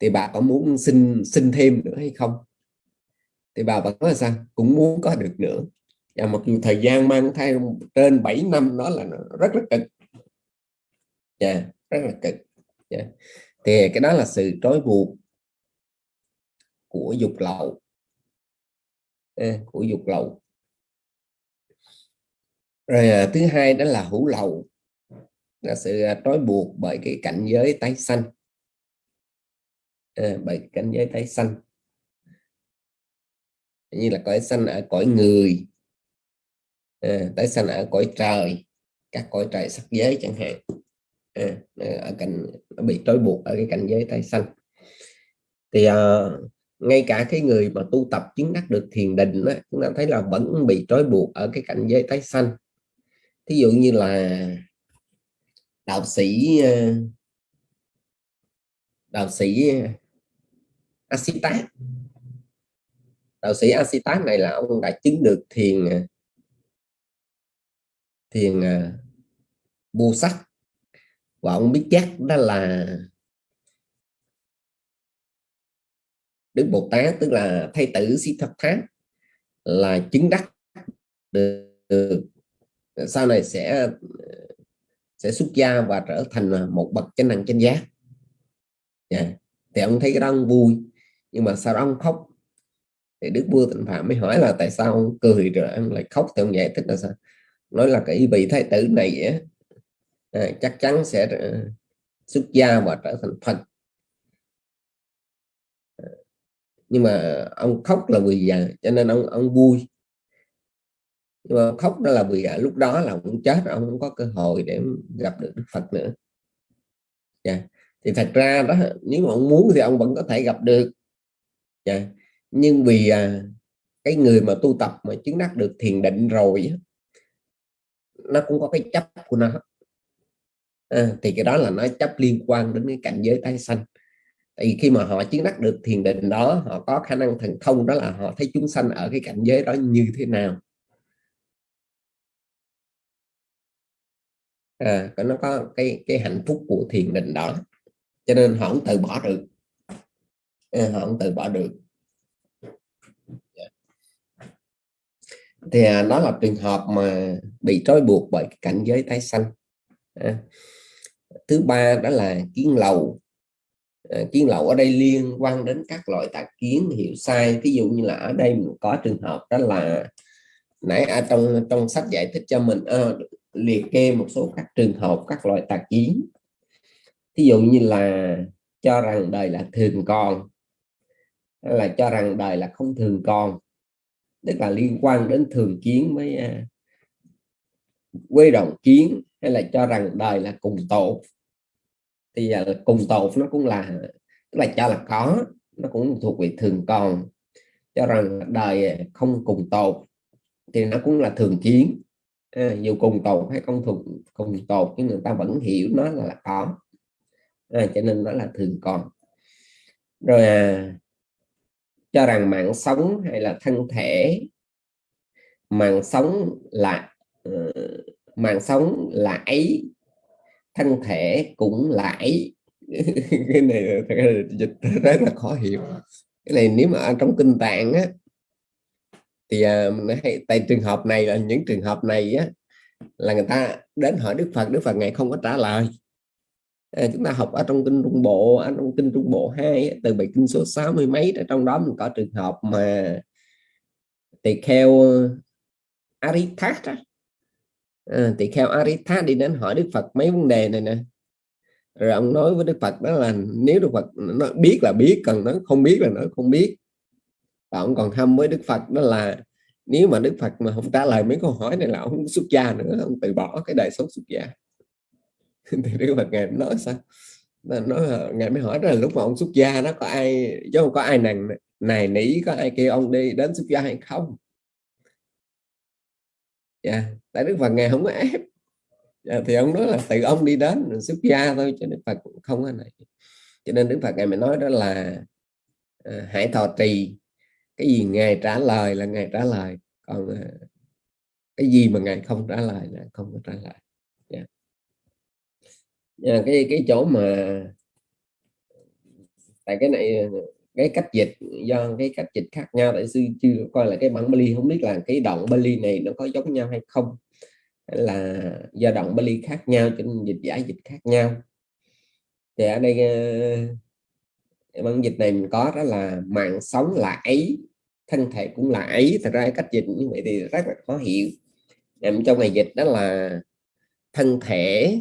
thì bà có muốn sinh sinh thêm nữa hay không? Thì bà vẫn nói là sao? Cũng muốn có được nữa và một thời gian mang thai trên 7 năm nó là rất rất cực. Yeah, rất là cực. Dạ, yeah. Dạ. thì cái đó là sự trói buộc của dục lậu. Của dục lậu. Rồi à, thứ hai đó là hữu lậu. Là sự à, trói buộc bởi cái cảnh giới tái sanh. À, bởi cảnh giới tái sanh. Như là cõi sanh ở cõi người. Ờ, à, tái sanh ở cõi trời? Các cõi trời sắc giới chẳng hạn. À, ở cảnh bị trói buộc ở cái cảnh giới tái sanh. Thì à, ngay cả cái người mà tu tập chứng đắc được thiền định đó, chúng ta thấy là vẫn bị trói buộc ở cái cảnh giới tái sanh. Thí dụ như là đạo sĩ đạo sĩ Asita đạo sĩ Asita này là ông đã chứng được thiền thiền vô à, sắc và ông biết chắc đó là Đức Bồ Tát tức là thay tử sĩ thập thát là chứng đắc được, được sau này sẽ à, sẽ xuất gia và trở thành một bậc chánh năng chánh giác. Yeah. Thì ông thấy cái đó ông vui nhưng mà sau đó ông khóc. Thì Đức vua Tịnh Phạm mới hỏi là tại sao ông cười rồi ông lại khóc? Thì ông giải thích là sao? Nói là cái vị thái tử này á, à, chắc chắn sẽ ờ, xuất gia và trở thành Phật à, nhưng mà ông khóc là vì già cho nên ông ông vui nhưng mà khóc đó là vì à, lúc đó là ông chết ông không có cơ hội để gặp được Đức Phật nữa yeah. Thì thật ra đó nếu mà ông muốn thì ông vẫn có thể gặp được yeah. Nhưng vì à, cái người mà tu tập mà chứng đắc được thiền định rồi nó cũng có cái chấp của nó. À, thì cái đó là nó chấp liên quan đến cái cảnh giới tái sanh. Tại vì khi mà họ chứng đắc được thiền định đó họ có khả năng thần thông đó là họ thấy chúng sanh ở cái cảnh giới đó như thế nào. À, nó có cái cái hạnh phúc của thiền định đó. Cho nên họ không từ bỏ được. À, họ không từ bỏ được. Thì à, nó đó là trường hợp mà bị trói buộc bởi cái cảnh giới tái sanh. À. thứ ba đó là kiến lầu à, kiến lầu ở đây liên quan đến các loại tà kiến hiểu sai. Ví dụ như là ở đây mình có trường hợp đó là nãy ở trong trong sách giải thích cho mình à, liệt kê một số các trường hợp các loại tà kiến. Ví dụ như là cho rằng đời là thường còn là cho rằng đời là không thường còn tức là liên quan đến thường kiến với à, quê đồng kiến hay là cho rằng đời là cùng tột. Thì à, cùng tột nó cũng là tức là cho là có nó cũng thuộc về thường còn. Cho rằng đời à, không cùng tột thì nó cũng là thường kiến. À, dù cùng tột hay không thuộc cùng tột nhưng người ta vẫn hiểu nó là, là có. À, cho nên nó là thường còn. Rồi à, cho rằng mạng sống hay là thân thể mạng sống là uh, mạng sống là ấy thân thể cũng là ấy. Cái này dịch rất là khó hiểu. Cái này nếu mà trong kinh tạng á thì uh, mình hay tại trường hợp này là những trường hợp này á là người ta đến hỏi Đức Phật Đức Phật ngài không có trả lời à, chúng ta học ở trong kinh trung bộ ở trong kinh trung bộ 2 từ bài kinh số 60 mấy trong đó mình có trường hợp mà tỳ kheo Arithat à, tỳ kheo Arithat đi đến hỏi Đức Phật mấy vấn đề này nè. Rồi ông nói với Đức Phật đó là nếu Đức Phật nó biết là biết còn nó không biết là nó không biết. Và ông còn thăm với Đức Phật đó là nếu mà Đức Phật mà không trả lời mấy câu hỏi này là ông xuất gia nữa ông từ bỏ cái đời sống xuất gia. thì Đức Phật ngài nói sao nói ngài mới hỏi là lúc mà ông xuất gia nó có ai chứ không có ai nàng này nỉ có ai kêu ông đi đến xuất gia hay không yeah. tại Đức Phật ngài không có ép yeah. thì ông nói là tự ông đi đến xuất gia thôi cho Đức Phật không có này cho nên Đức Phật ngài mới nói đó là à, hãy thọ trì cái gì ngài trả lời là ngài trả lời còn à, cái gì mà ngài không trả lời là không có trả lời. Ờ, cái cái chỗ mà tại cái này, cái cách dịch, do cái cách dịch khác nhau, tại sư chưa coi là cái bản Bali, không biết là cái đoạn Bali này nó có giống nhau hay không, hay là do đoạn Bali khác nhau, cho nên dịch, giải dịch khác nhau. Thì ở đây ờ, bản dịch này mình có đó là mạng sống là ấy, thân thể cũng là ấy. Thật ra cách dịch như vậy thì rất là khó hiểu. Nằm trong ngày dịch đó là thân thể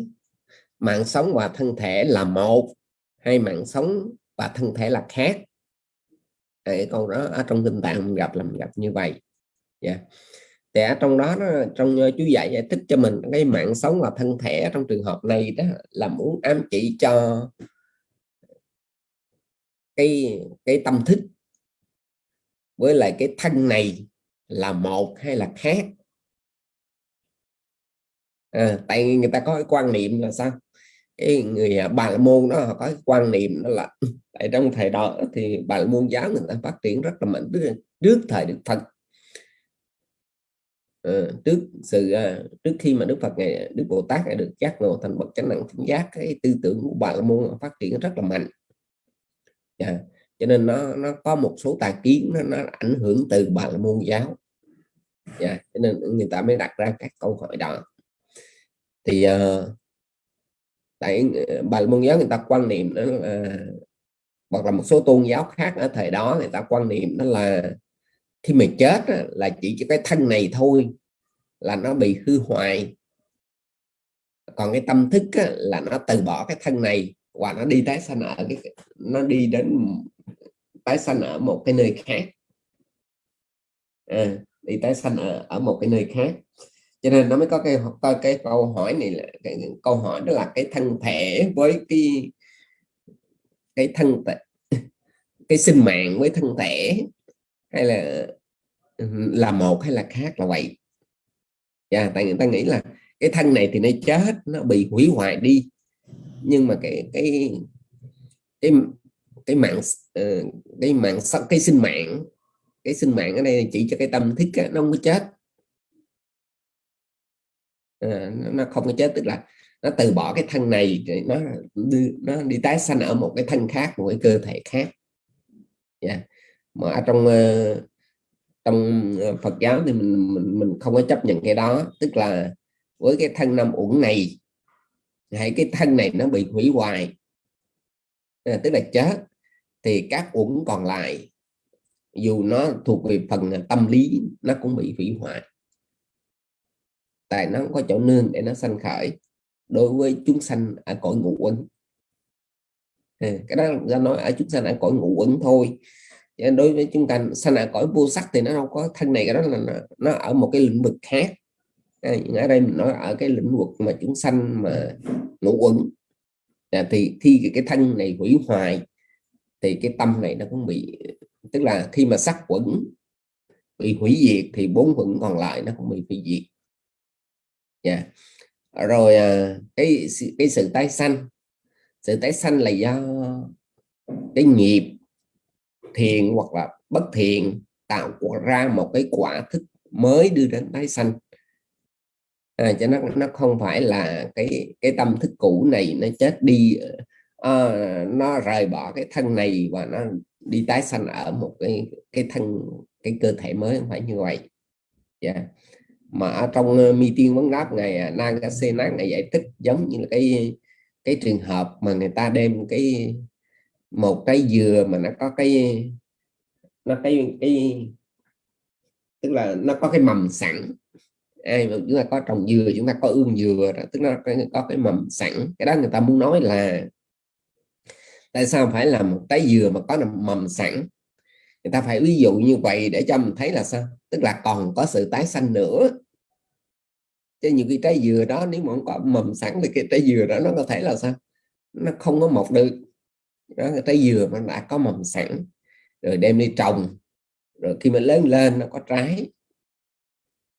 mạng sống và thân thể là một hay mạng sống và thân thể là khác cái câu đó ở trong kinh tạng mình gặp là mình gặp như vậy yeah. Dạ. thì ở trong đó nó, trong ờ, chú dạy giải thích cho mình cái mạng sống và thân thể trong trường hợp này đó là muốn ám chỉ cho cái cái tâm thức với lại cái thân này là một hay là khác à, tại người ta có cái quan niệm là sao cái người à, bà la môn đó họ có cái quan niệm đó là tại trong thời đó thì bà la môn giáo người ta phát triển rất là mạnh trước, trước thời đức phật Ừ, trước sự à, trước khi mà đức phật ngày đức bồ tát được giác ngộ thành bậc chánh đẳng chánh giác cái tư tưởng của bà la môn phát triển rất là mạnh yeah. Cho nên nó nó có một số tà kiến nó, nó ảnh hưởng từ bà la môn giáo yeah. Cho nên người ta mới đặt ra các câu hỏi đó thì uh, tại ờ, bà môn giáo người ta quan niệm đó là ờ, hoặc là một số tôn giáo khác ở thời đó người ta quan niệm đó là khi mình chết là chỉ cho cái thân này thôi là nó bị hư hoại. Còn cái tâm thức là nó từ bỏ cái thân này và nó đi tái sanh ở cái nó đi đến tái sanh ở một cái nơi khác. À, đi tái sanh ở, ở một cái nơi khác cho nên nó mới có cái có cái câu hỏi này là cái, câu hỏi đó là cái thân thể với cái cái thân thể cái sinh mạng với thân thể hay là ừ, là một hay là khác là vậy. Yeah, dạ, tại người ta nghĩ là cái thân này thì nó chết nó bị hủy hoại đi. Nhưng mà cái cái cái cái mạng ờ, cái mạng cái sinh mạng cái sinh mạng ở đây chỉ cho cái tâm thức nó không có chết. Ờ, nó không có chết tức là nó từ bỏ cái thân này nó đi, nó đi tái sanh ở một cái thân khác một cái cơ thể khác. Yeah. mà ở trong ờ, trong ờ, Phật giáo thì mình, mình mình không có chấp nhận cái đó. Tức là với cái thân năm uẩn này hay cái thân này nó bị hủy hoại à, tức là chết thì các uẩn còn lại dù nó thuộc về phần tâm lý nó cũng bị hủy hoại tại nó không có chỗ nương để nó sanh khởi. Đối với chúng sanh ở cõi ngũ uẩn. À, cái đó ra nói ở chúng sanh ở cõi ngũ uẩn thôi. Đối với chúng ta sanh ở cõi vô sắc thì nó không có thân này cái đó là nó, nó ở một cái lĩnh vực khác. Ờ, ở đây mình nói ở cái lĩnh vực mà chúng sanh mà ngũ uẩn. À, thì khi cái thân này hủy hoại thì cái tâm này nó cũng bị tức là khi mà sắc quẩn bị hủy diệt thì bốn quẩn còn lại nó cũng bị hủy diệt yeah. Rồi ờ, cái cái sự tái sanh sự tái sanh là do cái nghiệp thiện hoặc là bất thiện tạo ra một cái quả thức mới đưa đến tái sanh à, cho nó nó không phải là cái cái tâm thức cũ này nó chết đi à, nó rời bỏ cái thân này và nó đi tái sanh ở một cái cái thân cái cơ thể mới không phải như vậy yeah. Mà ở trong ờ, uh, mi tiên vấn đáp ngày uh, Nagasenak này à, giải thích giống như là cái cái trường hợp mà người ta đem cái một cái dừa mà nó có cái nó cái cái tức là nó có cái mầm sẵn. Ai mà chúng ta có trồng dừa chúng ta có ương dừa đó tức là có cái mầm sẵn. Cái đó người ta muốn nói là tại sao phải là một trái dừa mà có mầm sẵn? Người ta phải ví dụ như vậy để cho mình thấy là sao? Tức là còn có sự tái sanh nữa. Chứ những cái trái dừa đó, nếu mà không có mầm sẵn thì cái trái dừa đó nó có thể là sao? Nó không có mọc được. Đó, cái trái dừa mà đã có mầm sẵn, rồi đem đi trồng, rồi khi mà lớn lên nó có trái.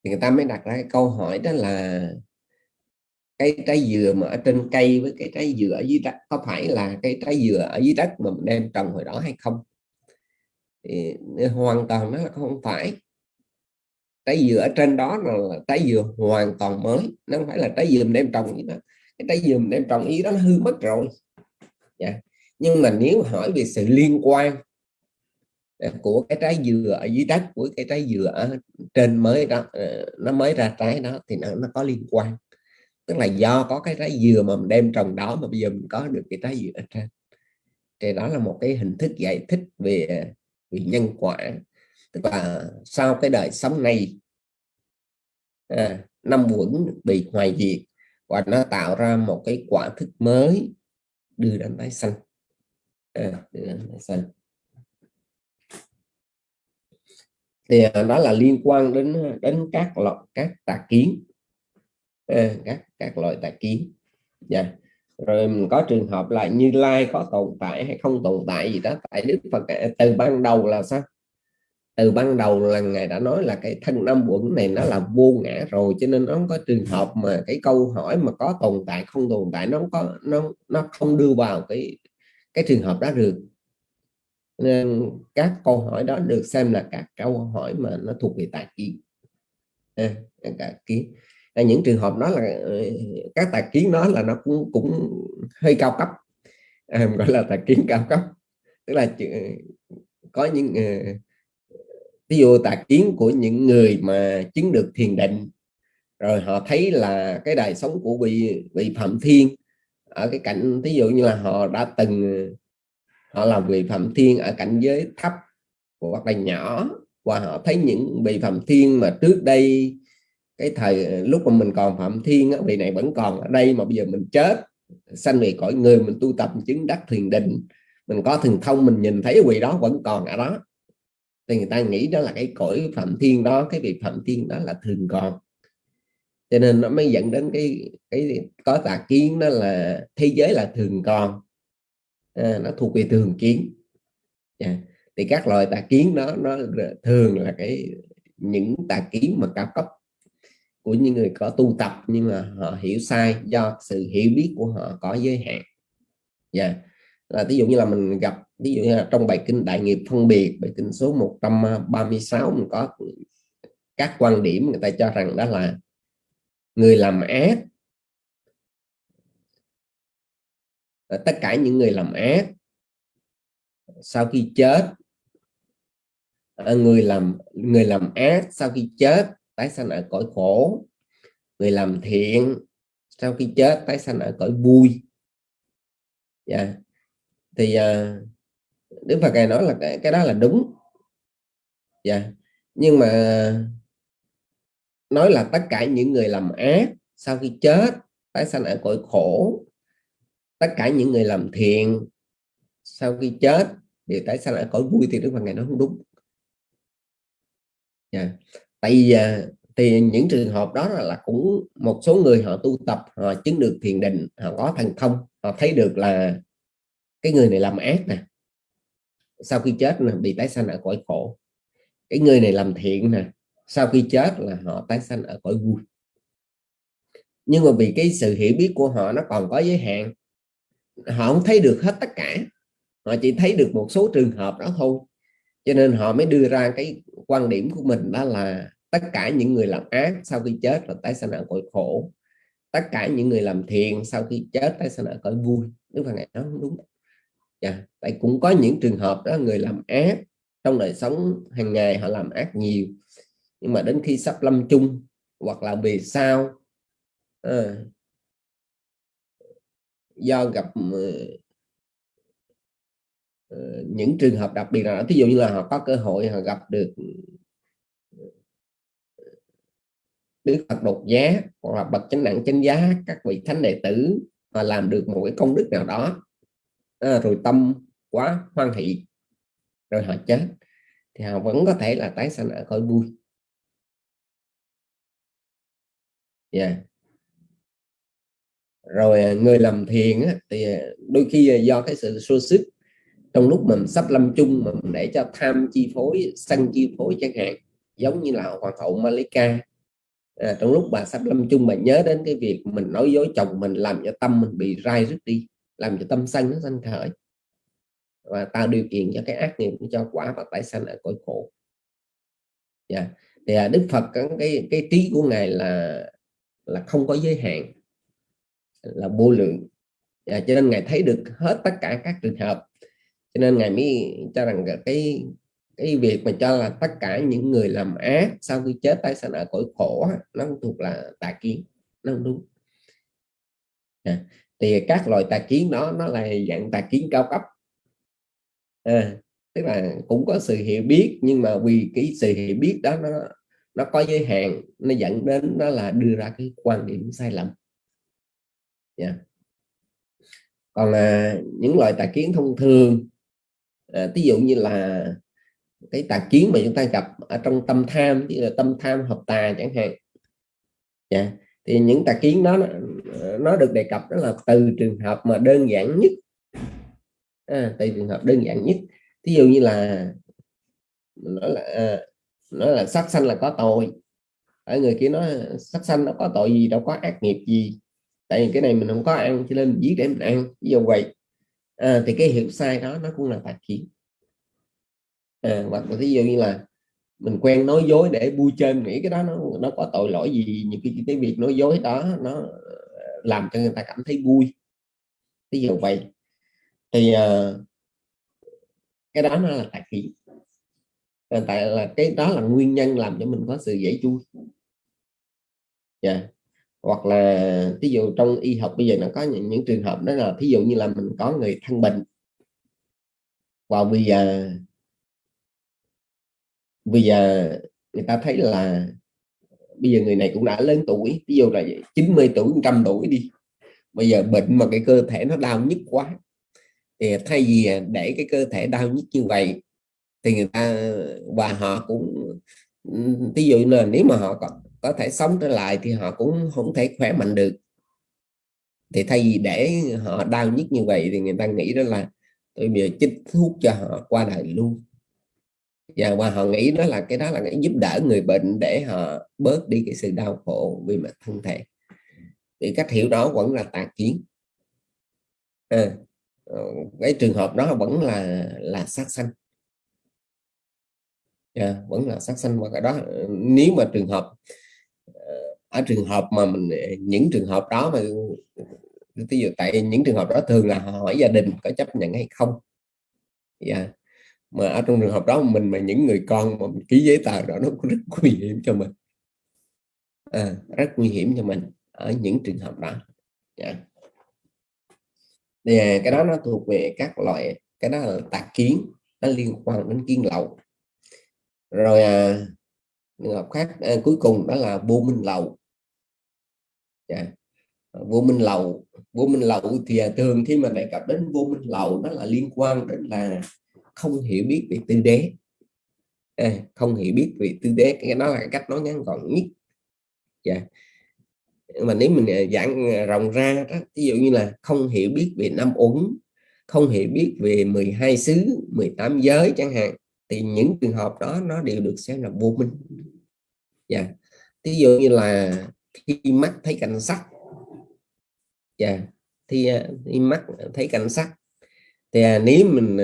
Thì người ta mới đặt ra cái câu hỏi đó là, cái trái dừa mà ở trên cây với cái trái dừa ở dưới đất, có phải là cái trái dừa ở dưới đất mà mình đem trồng hồi đó hay không? Thì hoàn toàn nó là không phải trái dừa ở trên đó là trái dừa hoàn toàn mới nó không phải là trái dừa mình đem trồng như đó. Cái trái dừa mình đem trồng ý đó nó hư mất rồi. Yeah. Nhưng mà nếu hỏi về sự liên quan à, của cái trái dừa ở dưới đất của cái trái dừa ở trên mới đó ờ, nó mới ra trái đó thì nó, nó có liên quan. Tức là do có cái trái dừa mà mình đem trồng đó mà bây giờ mình có được cái trái dừa ở trên. Thì đó là một cái hình thức giải thích về à, về nhân quả tức là sau cái đời sống này à, năm quẩn bị hoài diệt và nó tạo ra một cái quả thức mới đưa đến tái sanh. À, đưa đến tái sanh. Thì à, đó là liên quan đến à, đến các loại các tà kiến. À, các các loại tà kiến. Dạ. Yeah. rồi mình có trường hợp là như lai có tồn tại hay không tồn tại gì đó tại đức phật từ ban đầu là sao? Từ ban đầu là ngài đã nói là cái thân năm quẩn này nó là vô ngã rồi cho nên nó không có trường hợp mà cái câu hỏi mà có tồn tại không tồn tại nó không có nó nó không đưa vào cái cái trường hợp đó được. Nên các câu hỏi đó được xem là các câu hỏi mà nó thuộc về tài kiến. À, tà kiến. À, những trường hợp đó là ờ, các tài kiến đó là nó cũng cũng hơi cao cấp. À, gọi là tài kiến cao cấp. Tức là có những uh, ví dụ tà kiến của những người mà chứng được thiền định, rồi họ thấy là cái đời sống của vị vị phạm thiên, ở cái cảnh ví dụ như là họ đã từng, họ làm vị phạm thiên ở cảnh giới thấp hoặc là nhỏ và họ thấy những vị phạm thiên mà trước đây, cái thời, lúc mà mình còn phạm thiên vị này vẫn còn ở đây mà bây giờ mình chết, sanh về cõi người, mình tu tập chứng đắc thiền định, mình có thần thông, mình nhìn thấy vị đó vẫn còn ở đó thì người ta nghĩ đó là cái cõi phạm thiên đó cái vị phạm thiên đó là thường còn cho nên nó mới dẫn đến cái cái có tà kiến đó là thế giới là thường còn à, nó thuộc về thường kiến yeah. Thì các loài tà kiến đó nó thường là cái những tà kiến mà cao cấp của những người có tu tập nhưng mà họ hiểu sai do sự hiểu biết của họ có giới hạn yeah. Là ví dụ như là mình gặp ví dụ như là trong bài kinh đại nghiệp phân biệt bài kinh số 136 mình có các quan điểm người ta cho rằng đó là người làm ác tất cả những người làm ác sau khi chết à, người làm người làm ác sau khi chết tái sanh ở cõi khổ người làm thiện sau khi chết tái sanh ở cõi vui yeah. Dạ. thì uh, Đức Phật ngài nói là cái, cái đó là đúng yeah. Dạ. nhưng mà nói là tất cả những người làm ác sau khi chết tái sanh ở cõi khổ tất cả những người làm thiện sau khi chết thì tái sanh ở cõi vui thì Đức Phật ngài nói không đúng yeah. Dạ. tại vì à, thì những trường hợp đó là, là cũng một số người họ tu tập họ chứng được thiền định họ có thần thông họ thấy được là cái người này làm ác nè sau khi chết là bị tái sanh ở cõi khổ. Cái người này làm thiện nè, sau khi chết là họ tái sanh ở cõi vui. Nhưng mà vì cái sự hiểu biết của họ nó còn có giới hạn, họ không thấy được hết tất cả. Họ chỉ thấy được một số trường hợp đó thôi. Cho nên họ mới đưa ra cái quan điểm của mình đó là tất cả những người làm ác sau khi chết là tái sanh ở cõi khổ. Tất cả những người làm thiện sau khi chết tái sanh ở cõi vui. Nếu mà ngày đó đúng. Dạ, tại cũng có những trường hợp đó người làm ác trong đời sống hàng ngày họ làm ác nhiều nhưng mà đến khi sắp lâm chung hoặc là vì sao à, ờ, do gặp uh, những trường hợp đặc biệt nào thí dụ như là họ có cơ hội họ gặp được Đức Phật đột giá hoặc là bậc chánh đẳng chánh giá các vị thánh đệ tử mà làm được một cái công đức nào đó à, rồi tâm quá hoan hỷ rồi họ chết thì họ vẫn có thể là tái sanh ở cõi vui yeah. Dạ. rồi à, người làm thiền á, thì à, đôi khi à, do cái sự xô sức trong lúc mình sắp lâm chung mà mình để cho tham chi phối sân chi phối chẳng hạn giống như là hoàng hậu Malika à, trong lúc bà sắp lâm chung bà nhớ đến cái việc mình nói dối chồng mình làm cho tâm mình bị rai rứt đi làm cho tâm sân nó sanh khởi và tạo điều kiện cho cái ác nghiệp cho quả và tái sanh ở cõi khổ yeah. Dạ. thì à, Đức Phật cái cái trí của ngài là là không có giới hạn là vô lượng yeah, cho nên ngài thấy được hết tất cả các trường hợp cho nên ngài mới cho rằng cái cái việc mà cho là tất cả những người làm ác sau khi chết tái sanh ở cõi khổ nó thuộc là tà kiến nó không đúng à, thì các loài tà kiến đó nó là dạng tà kiến cao cấp à, tức là cũng có sự hiểu biết nhưng mà vì cái sự hiểu biết đó nó nó có giới hạn nó dẫn đến đó là đưa ra cái quan điểm sai lầm yeah. Còn à, những loại tà kiến thông thường à, ví dụ như là cái tà kiến mà chúng ta gặp ở trong tâm tham như là tâm tham hợp tà chẳng hạn yeah. Thì những tà kiến đó nó, nó được đề cập đó là từ trường hợp mà đơn giản nhất. À, từ trường hợp đơn giản nhất. Ví dụ như là nó là à, là sát sanh là có tội. Ở người kia nói sát sanh nó có tội gì đâu có ác nghiệp gì. Tại vì cái này mình không có ăn cho nên giết để mình ăn. Ví dụ vậy. À, thì cái hiểu sai đó nó cũng là tà kiến. À, hoặc là ví dụ như là mình quen nói dối để vui chơi nghĩ cái đó nó nó có tội lỗi gì những cái cái việc nói dối đó nó ờ, làm cho người ta cảm thấy vui. Ví dụ vậy. Thì uh, cái đó nó là tà kiến ờ, tại là cái đó là nguyên nhân làm cho mình có sự dễ chui. Yeah. Hoặc là ví dụ trong y học bây giờ nó có những, những trường hợp đó là ví dụ như là mình có người thân bệnh. Và bây giờ bây giờ người ta thấy là bây giờ người này cũng đã lớn tuổi ví dụ là 90 tuổi trăm tuổi đi. Bây giờ bệnh mà cái cơ thể nó đau nhức quá thì thay vì để cái cơ thể đau nhức như vậy thì người ta và họ cũng ví dụ là nếu mà họ có, có thể sống trở lại thì họ cũng không thể khỏe mạnh được. Thì thay vì để họ đau nhức như vậy thì người ta nghĩ đó là tôi bây giờ chích thuốc cho họ qua đời luôn và và họ nghĩ đó là cái đó là cái giúp đỡ người bệnh để họ bớt đi cái sự đau khổ vì mặt thân thể. Thì cách hiểu đó vẫn là tà kiến. À, ờ, cái trường hợp đó vẫn là là sát sanh. Yeah, vẫn là sát sanh và cái đó nếu mà trường hợp ờ, ở trường hợp mà mình những trường hợp đó mà ví dụ tại những trường hợp đó thường là họ hỏi gia đình có chấp nhận hay không. Yeah mà ở trong trường hợp đó mình mà những người con mà mình ký giấy tờ đó nó cũng rất nguy hiểm cho mình à, rất nguy hiểm cho mình ở những trường hợp đó yeah. thì à, cái đó nó thuộc về các loại cái đó là tạc kiến nó liên quan đến kiến lậu rồi à, trường hợp khác à, cuối cùng đó là vô minh lậu yeah. vô minh lậu vô minh lậu thì à, thường khi mà đề cập đến vô minh lậu nó là liên quan đến là không hiểu biết về tư đế à, không hiểu biết về tư đế cái đó là cách nói ngắn gọn nhất yeah. mà nếu mình ờ, giảng ờ, rộng ra đó, ví dụ như là không hiểu biết về năm uẩn không hiểu biết về 12 xứ 18 giới chẳng hạn thì những trường hợp đó nó đều được xem là vô minh dạ yeah. ví dụ như là khi mắt thấy cảnh sắc dạ yeah. thì, thì ờ, mắt thấy cảnh sắc thì à, nếu mình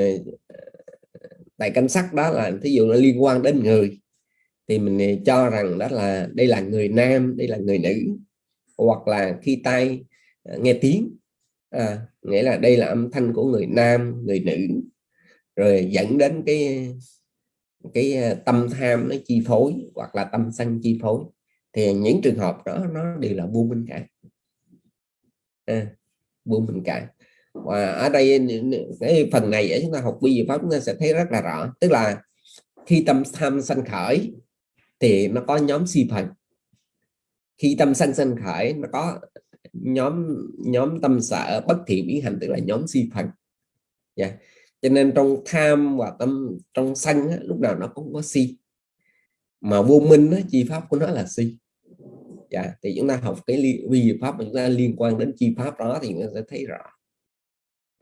tại cảnh sắc đó là thí dụ nó liên quan đến người thì mình ờ, cho rằng đó là đây là người nam đây là người nữ hoặc là khi tay ờ, nghe tiếng. À, nghĩa là đây là âm thanh của người nam người nữ. Rồi dẫn đến cái cái ờ, tâm tham nó chi phối hoặc là tâm sân chi phối. Thì những trường hợp đó nó đều là vô minh cả. À, vô minh cả và ở đây cái phần này ở chúng ta học bi pháp chúng ta sẽ thấy rất là rõ. Tức là khi tâm tham sanh khởi thì nó có nhóm si phần. Khi tâm sanh sanh khởi nó có nhóm nhóm tâm sở bất thiện biến hành tức là nhóm si phần. Yeah. Cho nên trong tham và tâm trong sanh á, lúc nào nó cũng có si. Mà vô minh á, chi pháp của nó là si. Yeah. Thì chúng ta học cái vi pháp mà chúng ta liên quan đến chi pháp đó thì chúng ta sẽ thấy rõ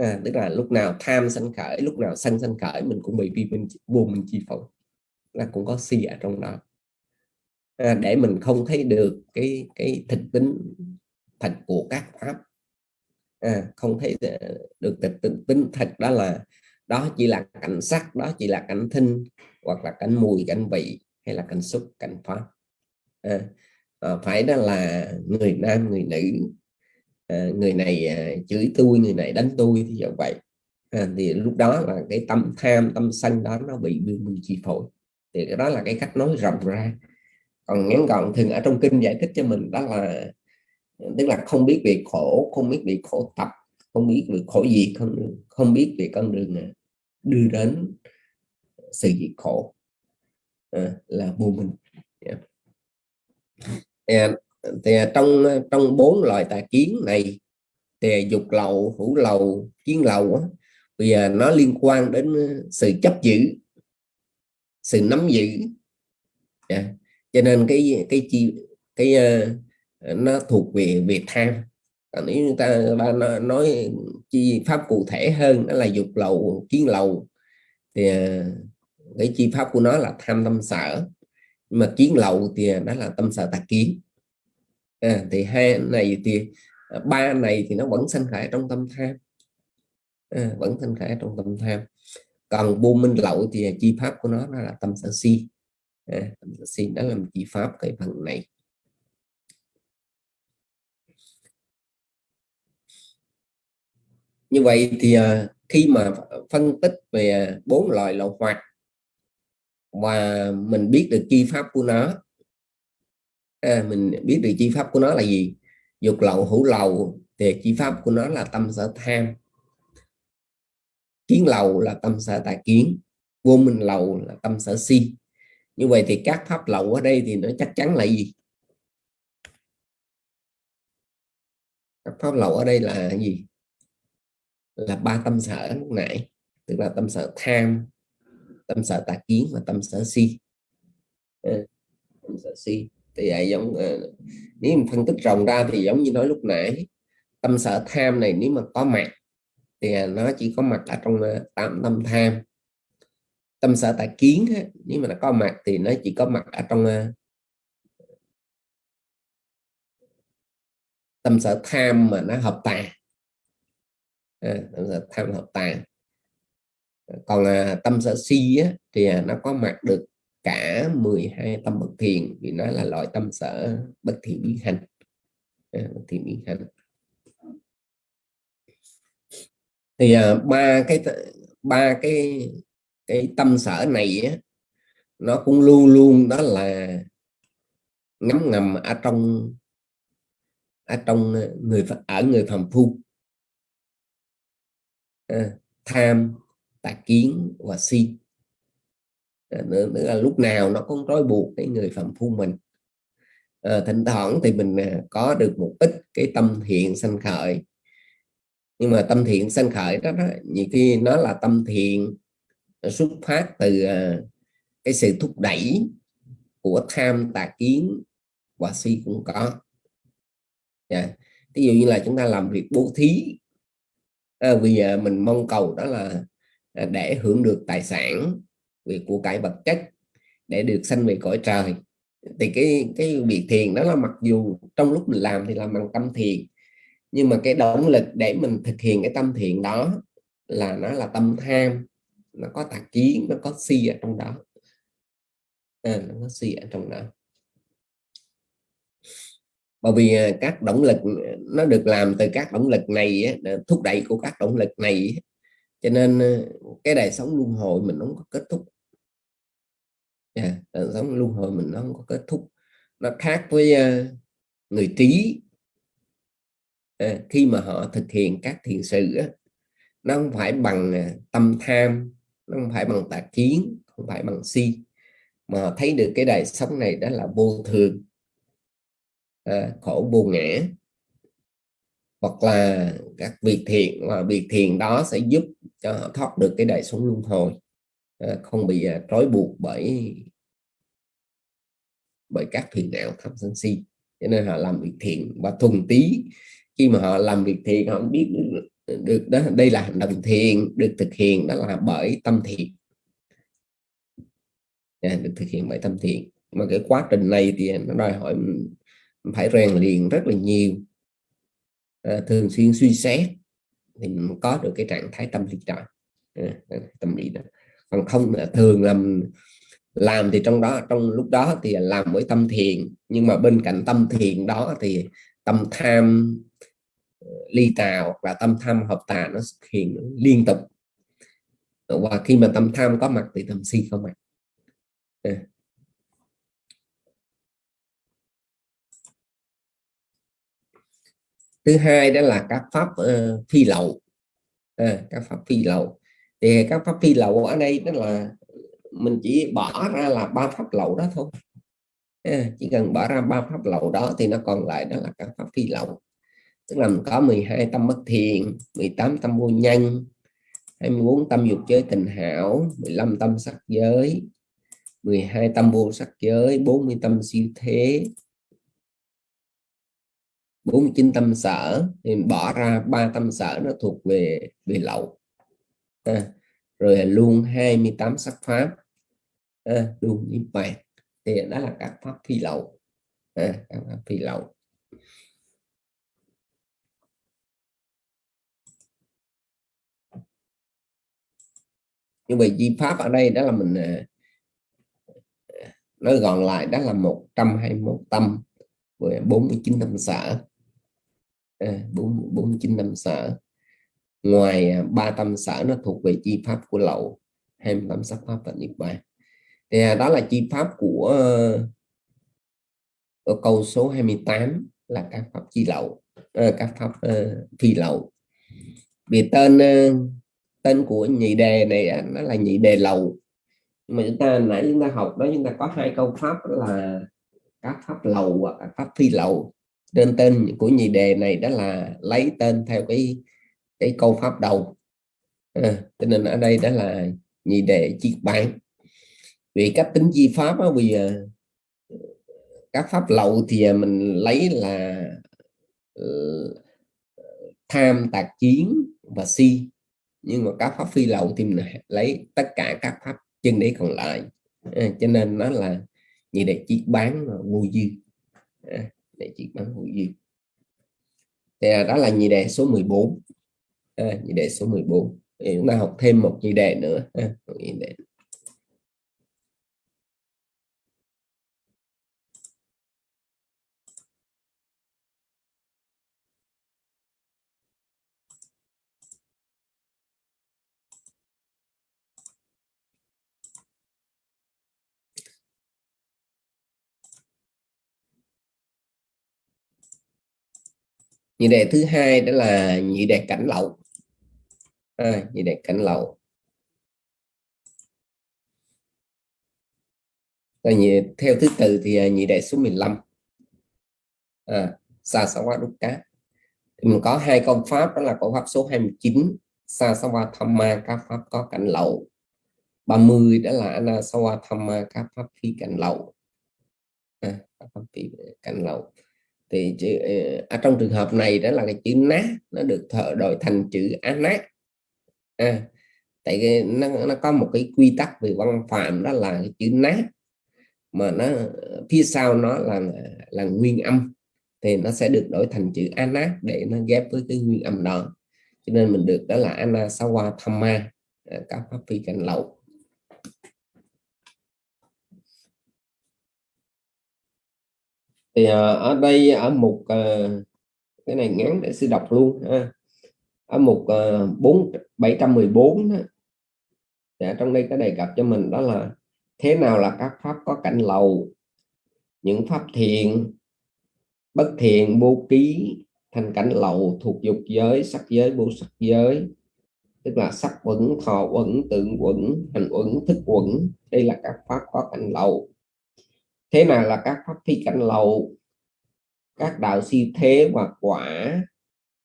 à, tức là lúc nào tham sanh khởi lúc nào sanh sanh khởi mình cũng bị vi minh vô minh chi phối. Là cũng có si ở trong đó. À, để mình không thấy được cái cái thực tính thật của các pháp. À, không thấy được thực tính thật đó là đó chỉ là cảnh sắc đó chỉ là cảnh thinh hoặc là cảnh mùi cảnh vị hay là cảnh xúc cảnh pháp. À, à, phải đó là người nam người nữ Ờ, người này ờ, chửi tôi người này đánh tôi thì như vậy. À, thì lúc đó là cái tâm tham tâm sân đó nó bị bị chi phối thì cái đó là cái cách nói rộng ra. Còn ngắn gọn thường ở trong kinh giải thích cho mình đó là tức là không biết về khổ không biết về khổ tập không biết về khổ gì không không biết về con đường à, đưa đến sự diệt khổ à, là vô minh. Yeah thì trong trong bốn loại tà kiến này thì dục lậu hữu lậu kiến lậu bây giờ nó liên quan đến sự chấp giữ sự nắm giữ. Yeah. cho nên cái cái chi cái uh, nó thuộc về về tham. Còn nếu chúng ta ba nói chi pháp cụ thể hơn đó là dục lậu kiến lậu thì uh, cái chi pháp của nó là tham tâm sở. Mà kiến lậu thì đó là tâm sở tà kiến à, thì hai này thì à, ba này thì nó vẫn sanh khởi trong tâm tham. À, vẫn sanh khởi trong tâm tham. Còn vô minh lậu thì chi pháp của nó, nó là tâm sở si. À, tâm sở si đó là chi pháp cái phần này. Như vậy thì à, khi mà phân tích về bốn loại lậu hoạt và mình biết được chi pháp của nó à, mình biết được chi pháp của nó là gì. Dục lậu hữu lậu thì chi pháp của nó là tâm sở tham. Kiến lậu là tâm sở tà kiến. Vô minh lậu là tâm sở si. Như vậy thì các pháp lậu ở đây thì nó chắc chắn là gì? Các pháp lậu ở đây là gì? Là ba tâm sở lúc nãy tức là tâm sở tham tâm sở tà kiến và tâm sở si. Tâm sở si thì vậy giống ờ, nếu mình phân tích rộng ra thì giống như nói lúc nãy tâm sở tham này nếu mà có mặt thì à, nó chỉ có mặt ở trong ờ, tạm tam tâm tham. Tâm sở tà kiến nếu mà nó có mặt thì nó chỉ có mặt ở trong ờ, tâm sở tham mà nó hợp tà à, tâm sở tham hợp tà còn à, tâm sở si á, thì à, nó có mặt được cả 12 tâm bất thiện vì nó là loại tâm sở bất thiện biến hành. À, bất thiện biến hành. Thì à, ba cái ba cái cái tâm sở này á, nó cũng luôn luôn đó là ngấm ngầm ở trong ở trong người ở người phàm phu. À, tham tà kiến và si. Ờ, nữa, là lúc nào nó cũng trói buộc cái người phạm phu mình. À, thỉnh thoảng thì mình à, có được một ít cái tâm thiện sanh khởi. Nhưng mà tâm thiện sanh khởi đó, đó nhiều khi nó là tâm thiện xuất phát từ à, cái sự thúc đẩy của tham tà kiến và si cũng có. Dạ. Yeah. Ví dụ như là chúng ta làm việc bố thí ờ, à, vì mình mong cầu đó là à, để hưởng được tài sản về của cải vật chất để được sanh về cõi trời. Thì cái cái việc thiền đó là mặc dù trong lúc mình làm thì làm bằng tâm thiền nhưng mà cái động lực để mình thực hiện cái tâm thiện đó là nó là tâm tham nó có tà kiến nó có si ở trong đó. À, nó có si ở trong đó. Bởi vì à, các động lực nó được làm từ các động lực này thúc đẩy của các động lực này cho nên à, cái đời sống luân hồi mình không có kết thúc yeah, dạ, đời sống luân hồi mình nó không có kết thúc. Nó khác với uh, người trí à, ờ, khi mà họ thực hiện các thiền sự á, nó không phải bằng uh, tâm tham nó không phải bằng tà kiến không phải bằng si. Mà họ thấy được cái đời sống này đó là vô thường. À, khổ vô ngã. Hoặc là các việc thiện và việc thiện đó sẽ giúp cho họ thoát được cái đời sống luân hồi. Ờ, không bị à, trói buộc bởi bởi các thuyền đạo tham sân si. Cho nên họ làm việc thiện và thuần tí. Khi mà họ làm việc thiện họ biết được, đó đây là hành động thiện được thực hiện đó là bởi tâm thiện. À, được thực hiện bởi tâm thiện. Mà cái quá trình này thì nó đòi hỏi phải rèn luyện rất là nhiều. À, thường xuyên suy xét thì mình có được cái trạng thái tâm lý đó. À, tâm lý đó còn không thường làm làm thì trong đó trong lúc đó thì làm với tâm thiền nhưng mà bên cạnh tâm thiền đó thì tâm tham ờ, ly tà hoặc là tâm tham hợp tà nó xuất hiện liên tục. Và khi mà tâm tham có mặt thì tâm si có mặt. À. thứ hai đó là các pháp uh, phi lậu. À, các pháp phi lậu thì các pháp phi lậu ở đây đó là mình chỉ bỏ ra là ba pháp lậu đó thôi. À, chỉ cần bỏ ra ba pháp lậu đó thì nó còn lại đó là các pháp phi lậu. Tức là mình có 12 tâm bất thiện 18 tâm vô nhân 24 tâm dục giới tình hảo 15 tâm sắc giới 12 tâm vô sắc giới 40 tâm siêu thế 49 tâm sở. Thì bỏ ra ba tâm sở nó thuộc về về lậu à, rồi luôn 28 sắc pháp. À, luôn niết bàn. Thì đó là các pháp phi lậu. À, các pháp phi lậu. Như vậy di pháp ở đây đó là mình à, nói gọn lại đó là 121 tâm với 49 tâm sở. À, bốn bốn chín năm sở ngoài à, ba tâm sở nó thuộc về chi pháp của lậu 25 sắc pháp và niết bàn. Thì à, đó là chi pháp của ờ, ở câu số 28 là các pháp chi lậu ờ, các pháp ờ, phi lậu. Vì tên tên của nhị đề này à, nó là nhị đề lậu. Mà chúng ta, nãy chúng ta học đó, chúng ta có hai câu pháp là các pháp lậu và các pháp phi lậu. Nên tên của nhị đề này đó là lấy tên theo cái cái câu pháp đầu. À, cho nên ở đây đó là nhị đề chiết bản vì cách tính chi pháp á vì các pháp lậu thì à, mình lấy là uh, tham tạc chiến và si. Nhưng mà các pháp phi lậu thì mình lấy tất cả các pháp chân đế còn lại. À, cho nên nó là nhị đề chiếc bán vô dư. À, để chiếc bán vô dư. Thì à, đó là nhị đề số 14 à, nhị đề số 14 thì chúng ta học thêm một nhị đề nữa. À, một nhị đề. nhị đề thứ hai đó là nhị đề cảnh lậu à, nhị đề cảnh lậu Rồi nhị, theo thứ tự thì à, nhị đề số 15 à, sa sa qua đúc cá thì mình có hai công pháp đó là công pháp số 29 sa sa tham ma các pháp có cảnh lậu. 30 đó là ana sawa thamma các pháp phi cảnh lậu. À, pháp phi cảnh lậu. Thì chữ, ở trong trường hợp này đó là cái chữ nát nó được thợ đổi thành chữ án nát à, tại cái, nó, nó có một cái quy tắc về văn phạm đó là cái chữ nát mà nó phía sau nó là là nguyên âm thì nó sẽ được đổi thành chữ anát để nó ghép với cái nguyên âm đó cho nên mình được đó là anasawa thamma à, các pháp phi cảnh lậu thì à, ở đây ở một à, cái này ngắn để sư đọc luôn ha ở mục uh, 4 714 đó. Ở trong đây có đề cập cho mình đó là thế nào là các pháp có cảnh lầu những pháp thiện bất thiện vô ký thành cảnh lầu thuộc dục giới sắc giới vô sắc giới. Tức là sắc quẩn thọ quẩn tượng quẩn hành quẩn thức quẩn đây là các pháp có cảnh lầu. Thế nào là các pháp phi cảnh lầu? Các đạo si thế và quả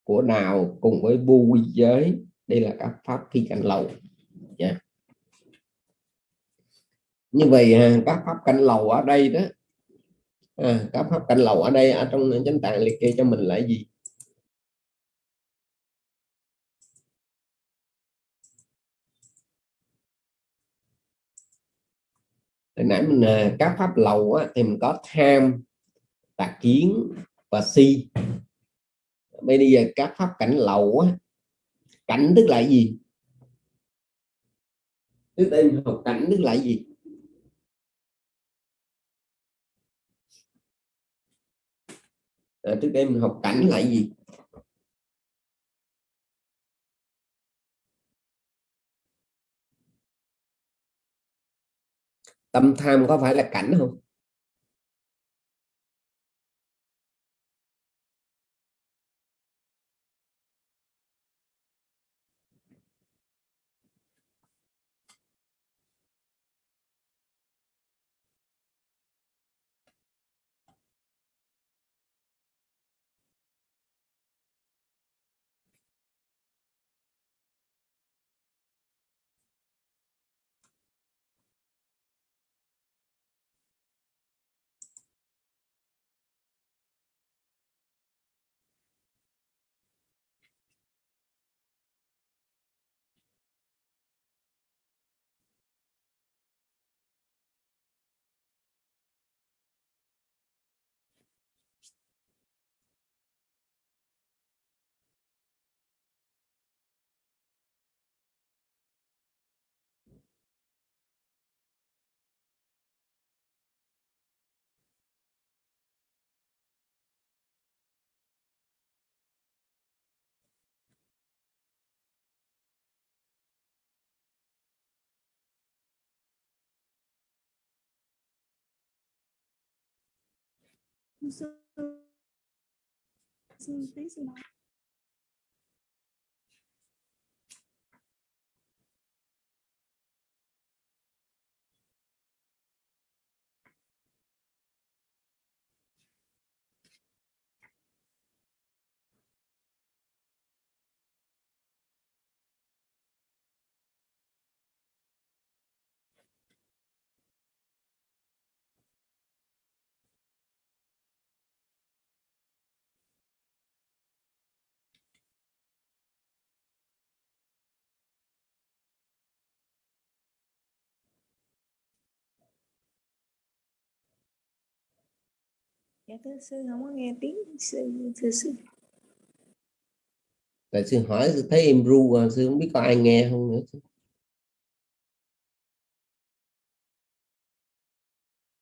của nào cùng với bu quy giới? Đây là các pháp phi cảnh lầu. Yeah. như vậy à, các pháp cảnh lầu ở đây đó à, các pháp cảnh lầu ở đây ở trong chánh tạng liệt kê cho mình là gì? Hồi nãy mình à, các pháp lầu á, thì mình có tham tà kiến và si bây giờ các pháp cảnh lậu á, cảnh tức là gì? Tức em học cảnh tức là gì? À, trước đây mình học cảnh là gì? Tâm tham có phải là cảnh không? Sư sư tí sư nói dạ thưa sư, không có nghe tiếng sư, thưa sư. Tại sư hỏi, sư thấy em ru à, sư không biết có ai nghe không nữa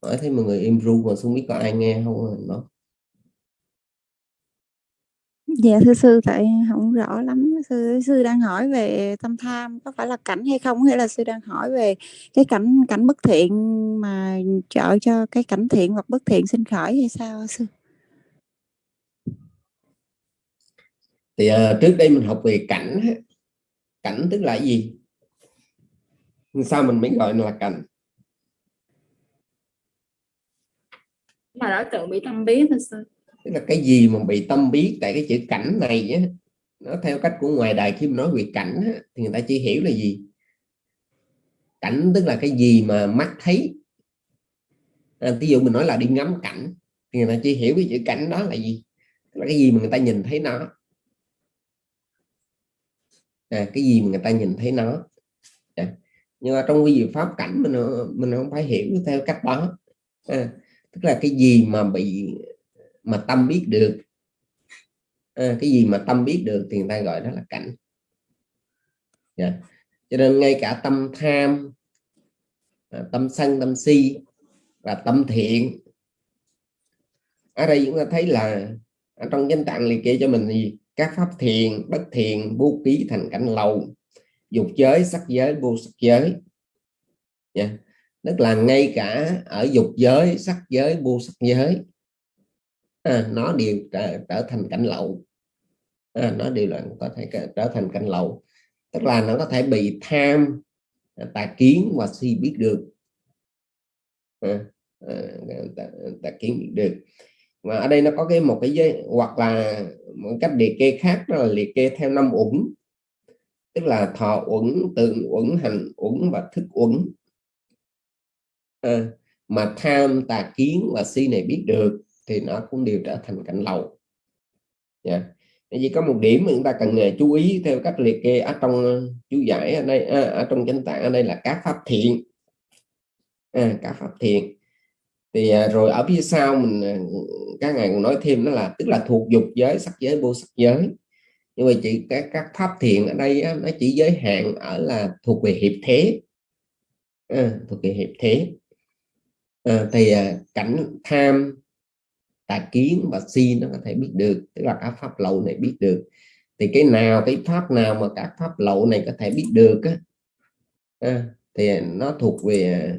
hỏi thấy mọi người im ru mà không biết có ai nghe không à, nó dạ thưa sư tại không rõ lắm. Sư sư đang hỏi về tâm tham có phải là cảnh hay không? Hay là sư đang hỏi về cái cảnh cảnh bất thiện mà trợ cho cái cảnh thiện hoặc bất thiện sinh khởi hay sao sư? Thì uh, trước đây mình học về cảnh cảnh tức là gì? Sao mình mới gọi là cảnh? Mà đối tượng bị tâm biến thật sự tức là cái gì mà bị tâm biết tại cái chữ cảnh này á nó theo cách của ngoài đời khi mà nói về cảnh á, thì người ta chỉ hiểu là gì? Cảnh tức là cái gì mà mắt thấy. À, ví dụ mình nói là đi ngắm cảnh thì người ta chỉ hiểu cái chữ cảnh đó là gì? Tức là cái gì mà người ta nhìn thấy nó. À, cái gì mà người ta nhìn thấy nó. À. nhưng mà trong cái diệu pháp cảnh mình mình không phải hiểu theo cách đó. À, tức là cái gì mà bị mà tâm biết được à, cái gì mà tâm biết được thì người ta gọi đó là cảnh yeah. Cho nên ngay cả tâm tham à, tâm sân tâm si và tâm thiện ở đây chúng ta thấy là ở trong danh tạng liệt kê cho mình gì các pháp thiền bất thiền bố ký thành cảnh lầu dục giới sắc giới vô sắc giới yeah. Tức là ngay cả ở dục giới sắc giới vô sắc giới à, nó đều trở, trở thành cảnh lậu. À, nó đều là có thể trở thành cảnh lậu. Tức là nó có thể bị tham à, tà kiến và si biết được. À, à, tà, tà kiến biết được. Mà ở đây nó có cái một cái giới hoặc là một cách liệt kê khác đó là liệt kê theo năm uẩn. Tức là thọ uẩn tượng uẩn hành uẩn và thức uẩn. À, mà tham tà kiến và si này biết được thì nó cũng đều trở thành cảnh lầu. Dạ. Yeah. chỉ có một điểm mà chúng ta cần à, chú ý theo cách liệt kê ở trong ờ, chú giải ở đây à, ở trong chánh tạng ở đây là các pháp thiện. À, các pháp thiện. Thì à, rồi ở phía sau mình à, các ngài còn nói thêm đó là tức là thuộc dục giới sắc giới vô sắc giới. Nhưng mà chỉ các các pháp thiện ở đây á, nó chỉ giới hạn ở là thuộc về hiệp thế. À, thuộc về hiệp thế. À, thì à, cảnh tham tà kiến và si nó có thể biết được tức là các pháp lậu này biết được. Thì cái nào cái pháp nào mà các pháp lậu này có thể biết được á, à, thì nó thuộc về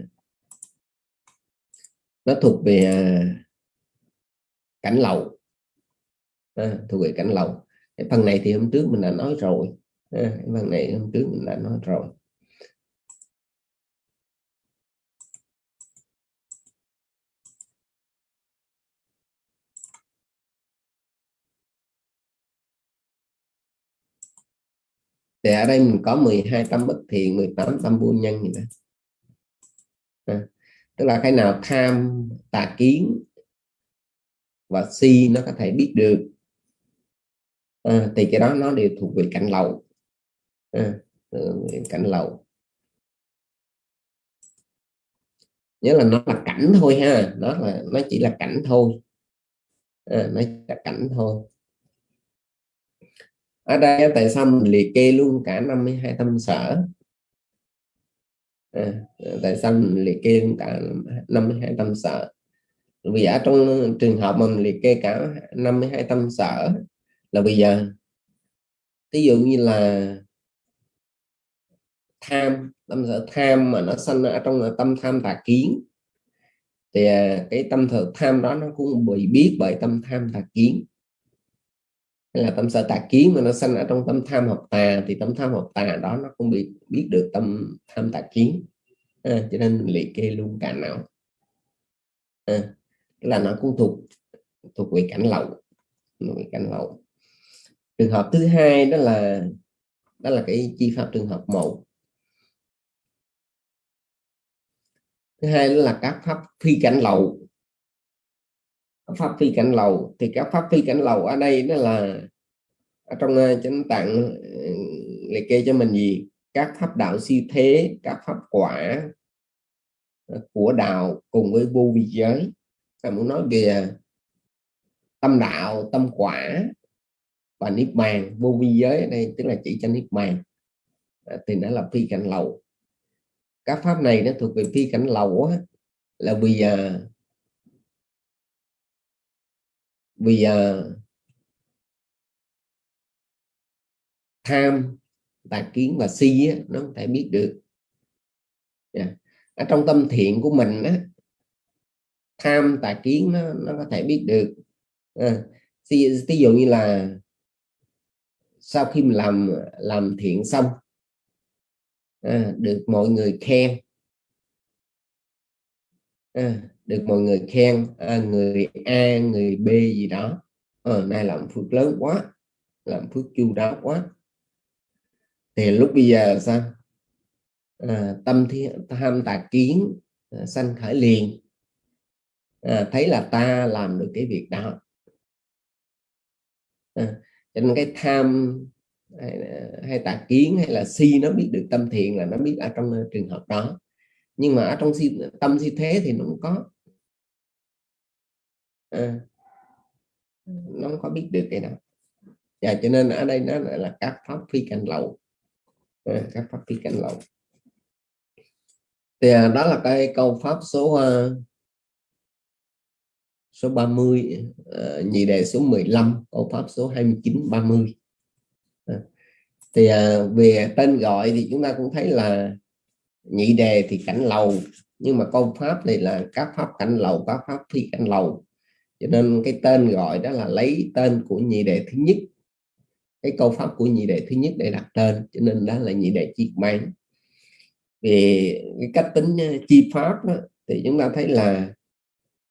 nó thuộc về à, cảnh lậu à, thuộc về cảnh lậu. Cái phần này thì hôm trước mình đã nói rồi à, cái phần này hôm trước mình đã nói rồi. Thì ở đây mình có 12 tâm bất thiện 18 tâm vô nhân gì đó. À, tức là cái nào tham tà kiến và si nó có thể biết được. À, thì cái đó nó đều thuộc về cảnh lậu à, ừ, cảnh lậu nhớ là nó là cảnh thôi ha nó là nó chỉ là cảnh thôi. À, nó là cảnh thôi ở đây tại sao mình liệt kê luôn cả 52 tâm sở? À, tại sao mình liệt kê luôn cả 52 tâm sở? Vì ở trong trường hợp mà mình liệt kê cả 52 tâm sở là bây giờ ví dụ như là tham tâm sở tham mà nó sanh ở trong tâm tham tà kiến thì à, cái tâm thực tham đó nó cũng bị biết bởi tâm tham tà kiến hay là tâm sở tà kiến mà nó sanh ở trong tâm tham học tà thì tâm tham học tà đó nó cũng bị biết được tâm tham tà kiến. À, cho nên mình liệt kê luôn cả não. À, là nó cũng thuộc thuộc về cảnh lậu về cảnh lậu. Trường hợp thứ hai đó là đó là cái chi pháp trường hợp một. Thứ hai đó là các pháp phi cảnh lậu pháp phi cảnh lầu. Thì các pháp phi cảnh lầu ở đây đó là ở trong ờ, chánh tạng ờ, liệt kê cho mình gì? Các pháp đạo siêu thế các pháp quả ờ, của đạo cùng với vô vi giới. Ta muốn nói về tâm đạo tâm quả và niết bàn. Vô vi giới ở đây tức là chỉ cho niết bàn. À, thì nó là phi cảnh lầu. Các pháp này nó thuộc về phi cảnh lầu á, là vì à, vì giờ tham tà kiến và si á, nó không thể biết được. Yeah. ở trong tâm thiện của mình á, tham tà kiến nó, nó có thể biết được. À, ví dụ như là sau khi mình làm làm thiện xong à, được mọi người khen. À, được mọi người khen à, người A người B gì đó. À, nay làm phước lớn quá làm phước chu đáo quá. Thì lúc bây giờ sao? À, tâm thiên tham tà kiến à, sanh khởi liền. À, thấy là ta làm được cái việc đó. À, cho nên cái tham hay, hay tà kiến hay là si nó biết được tâm thiện là nó biết ở trong à, trường hợp đó. Nhưng mà ở trong si, tâm si thế thì nó cũng có à, nó không có biết được cái đó. Và cho nên ở đây nó là các pháp phi cảnh lậu. À, các pháp phi cảnh lậu. Thì à, đó là cái câu pháp số uh, số 30 uh, nhị đề số 15 câu pháp số 29 30 à. thì uh, về tên gọi thì chúng ta cũng thấy là nhị đề thì cảnh lầu nhưng mà câu pháp này là các pháp cảnh lầu các pháp phi cảnh lầu cho nên cái tên gọi đó là lấy tên của nhị đệ thứ nhất. Cái câu pháp của nhị đệ thứ nhất để đặt tên cho nên đó là nhị đệ chiết mang về cái cách tính ờ, chi pháp đó, thì chúng ta thấy là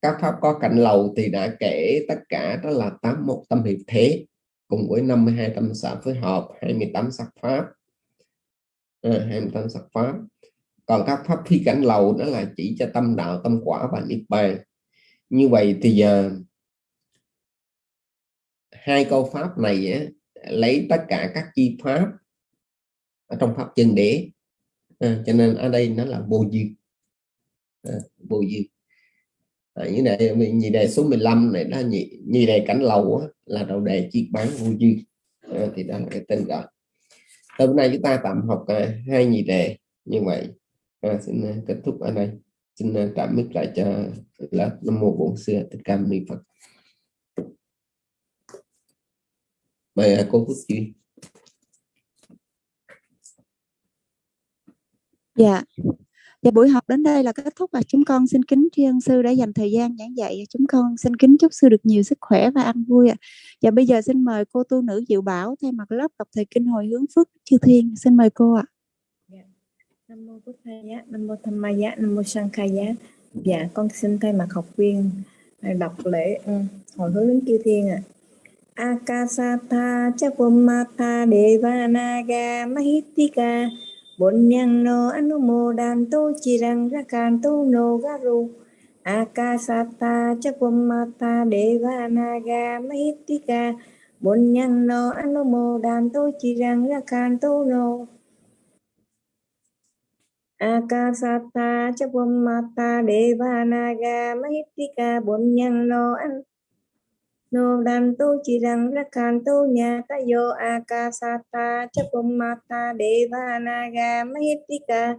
các pháp có cảnh lầu thì đã kể tất cả đó là 81 tâm hiệp thế cùng với 52 tâm xã phối hợp 28 sắc pháp. À, 28 sắc pháp. Còn các pháp phi cảnh lầu đó là chỉ cho tâm đạo tâm quả và niết bàn như vậy thì uh, hai câu pháp này á, lấy tất cả các chi pháp ở trong pháp chân đế. À, cho nên ở đây nó là vô dư. À, vô dư. À, như này mình nhị đề số 15 này đó nhị, nhị đề cảnh lầu á, là đầu đề chi bán vô dư. À, thì đó là cái tên gọi. Hôm nay chúng ta tạm học à, hai nhị đề. Như vậy à, xin à, kết thúc ở đây xin tạm cảm lại cho lớp năm mô bổn xưa tất cả ni phật mời à, cô Phước Duy Dạ. Dạ buổi học đến đây là kết thúc và chúng con xin kính tri ân sư đã dành thời gian giảng dạy. Chúng con xin kính chúc sư được nhiều sức khỏe và ăn vui ạ. Dạ bây giờ xin mời cô tu nữ Diệu Bảo thay mặt lớp đọc thời kinh hồi hướng phước chư thiên. Xin mời cô ạ. Nam mô Bụt Thầy Nam mô Tham Maya, Nam mô Sankhaya. Dạ con xin thay mặt học viên à, đọc lễ ừ, hồi hướng đến chư thiên ạ. À. Akasatha Chapumata Devanaga Mahitika Bunyang anumodanto chirang rakanto no garu akasata chapumata devanaga mahitika Bunyang no anumodanto chirang rakanto no akasata chapumata devanaga mahitika Bunyang no an no Dan tu chi rằng ra tu Nya Tayo akasata chapumata deva naga mahitika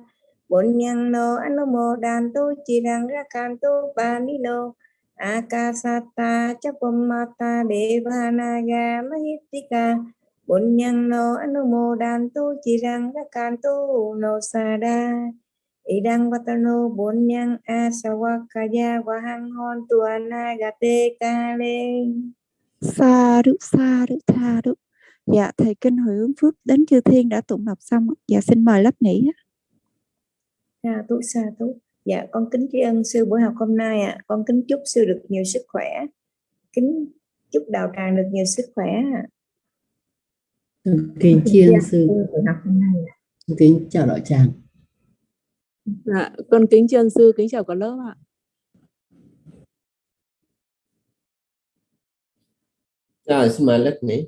bổn nhân no anumo Dan tu chi rằng ra tu panilo akasata chapumata Devanaga bổn nhân no anumo đan tu chi rằng ra can tu no sada idang watano bonyang asawakaya wahang hon tuana gate kale Sa đu sa đu tha đu. Dạ thầy kinh hồi hướng phước đến chư thiên đã tụng đọc xong. Dạ xin mời lớp nghỉ. sa tu sa tu dạ con kính tri ân sư buổi học hôm nay ạ à. con kính chúc sư được nhiều sức khỏe kính chúc đạo tràng được nhiều sức khỏe ạ à. Kính tri ân sư kính chào đạo tràng Dạ, con kính tri ân sư, kính chào cả lớp ạ. Rồi, xin mời lớp nghỉ.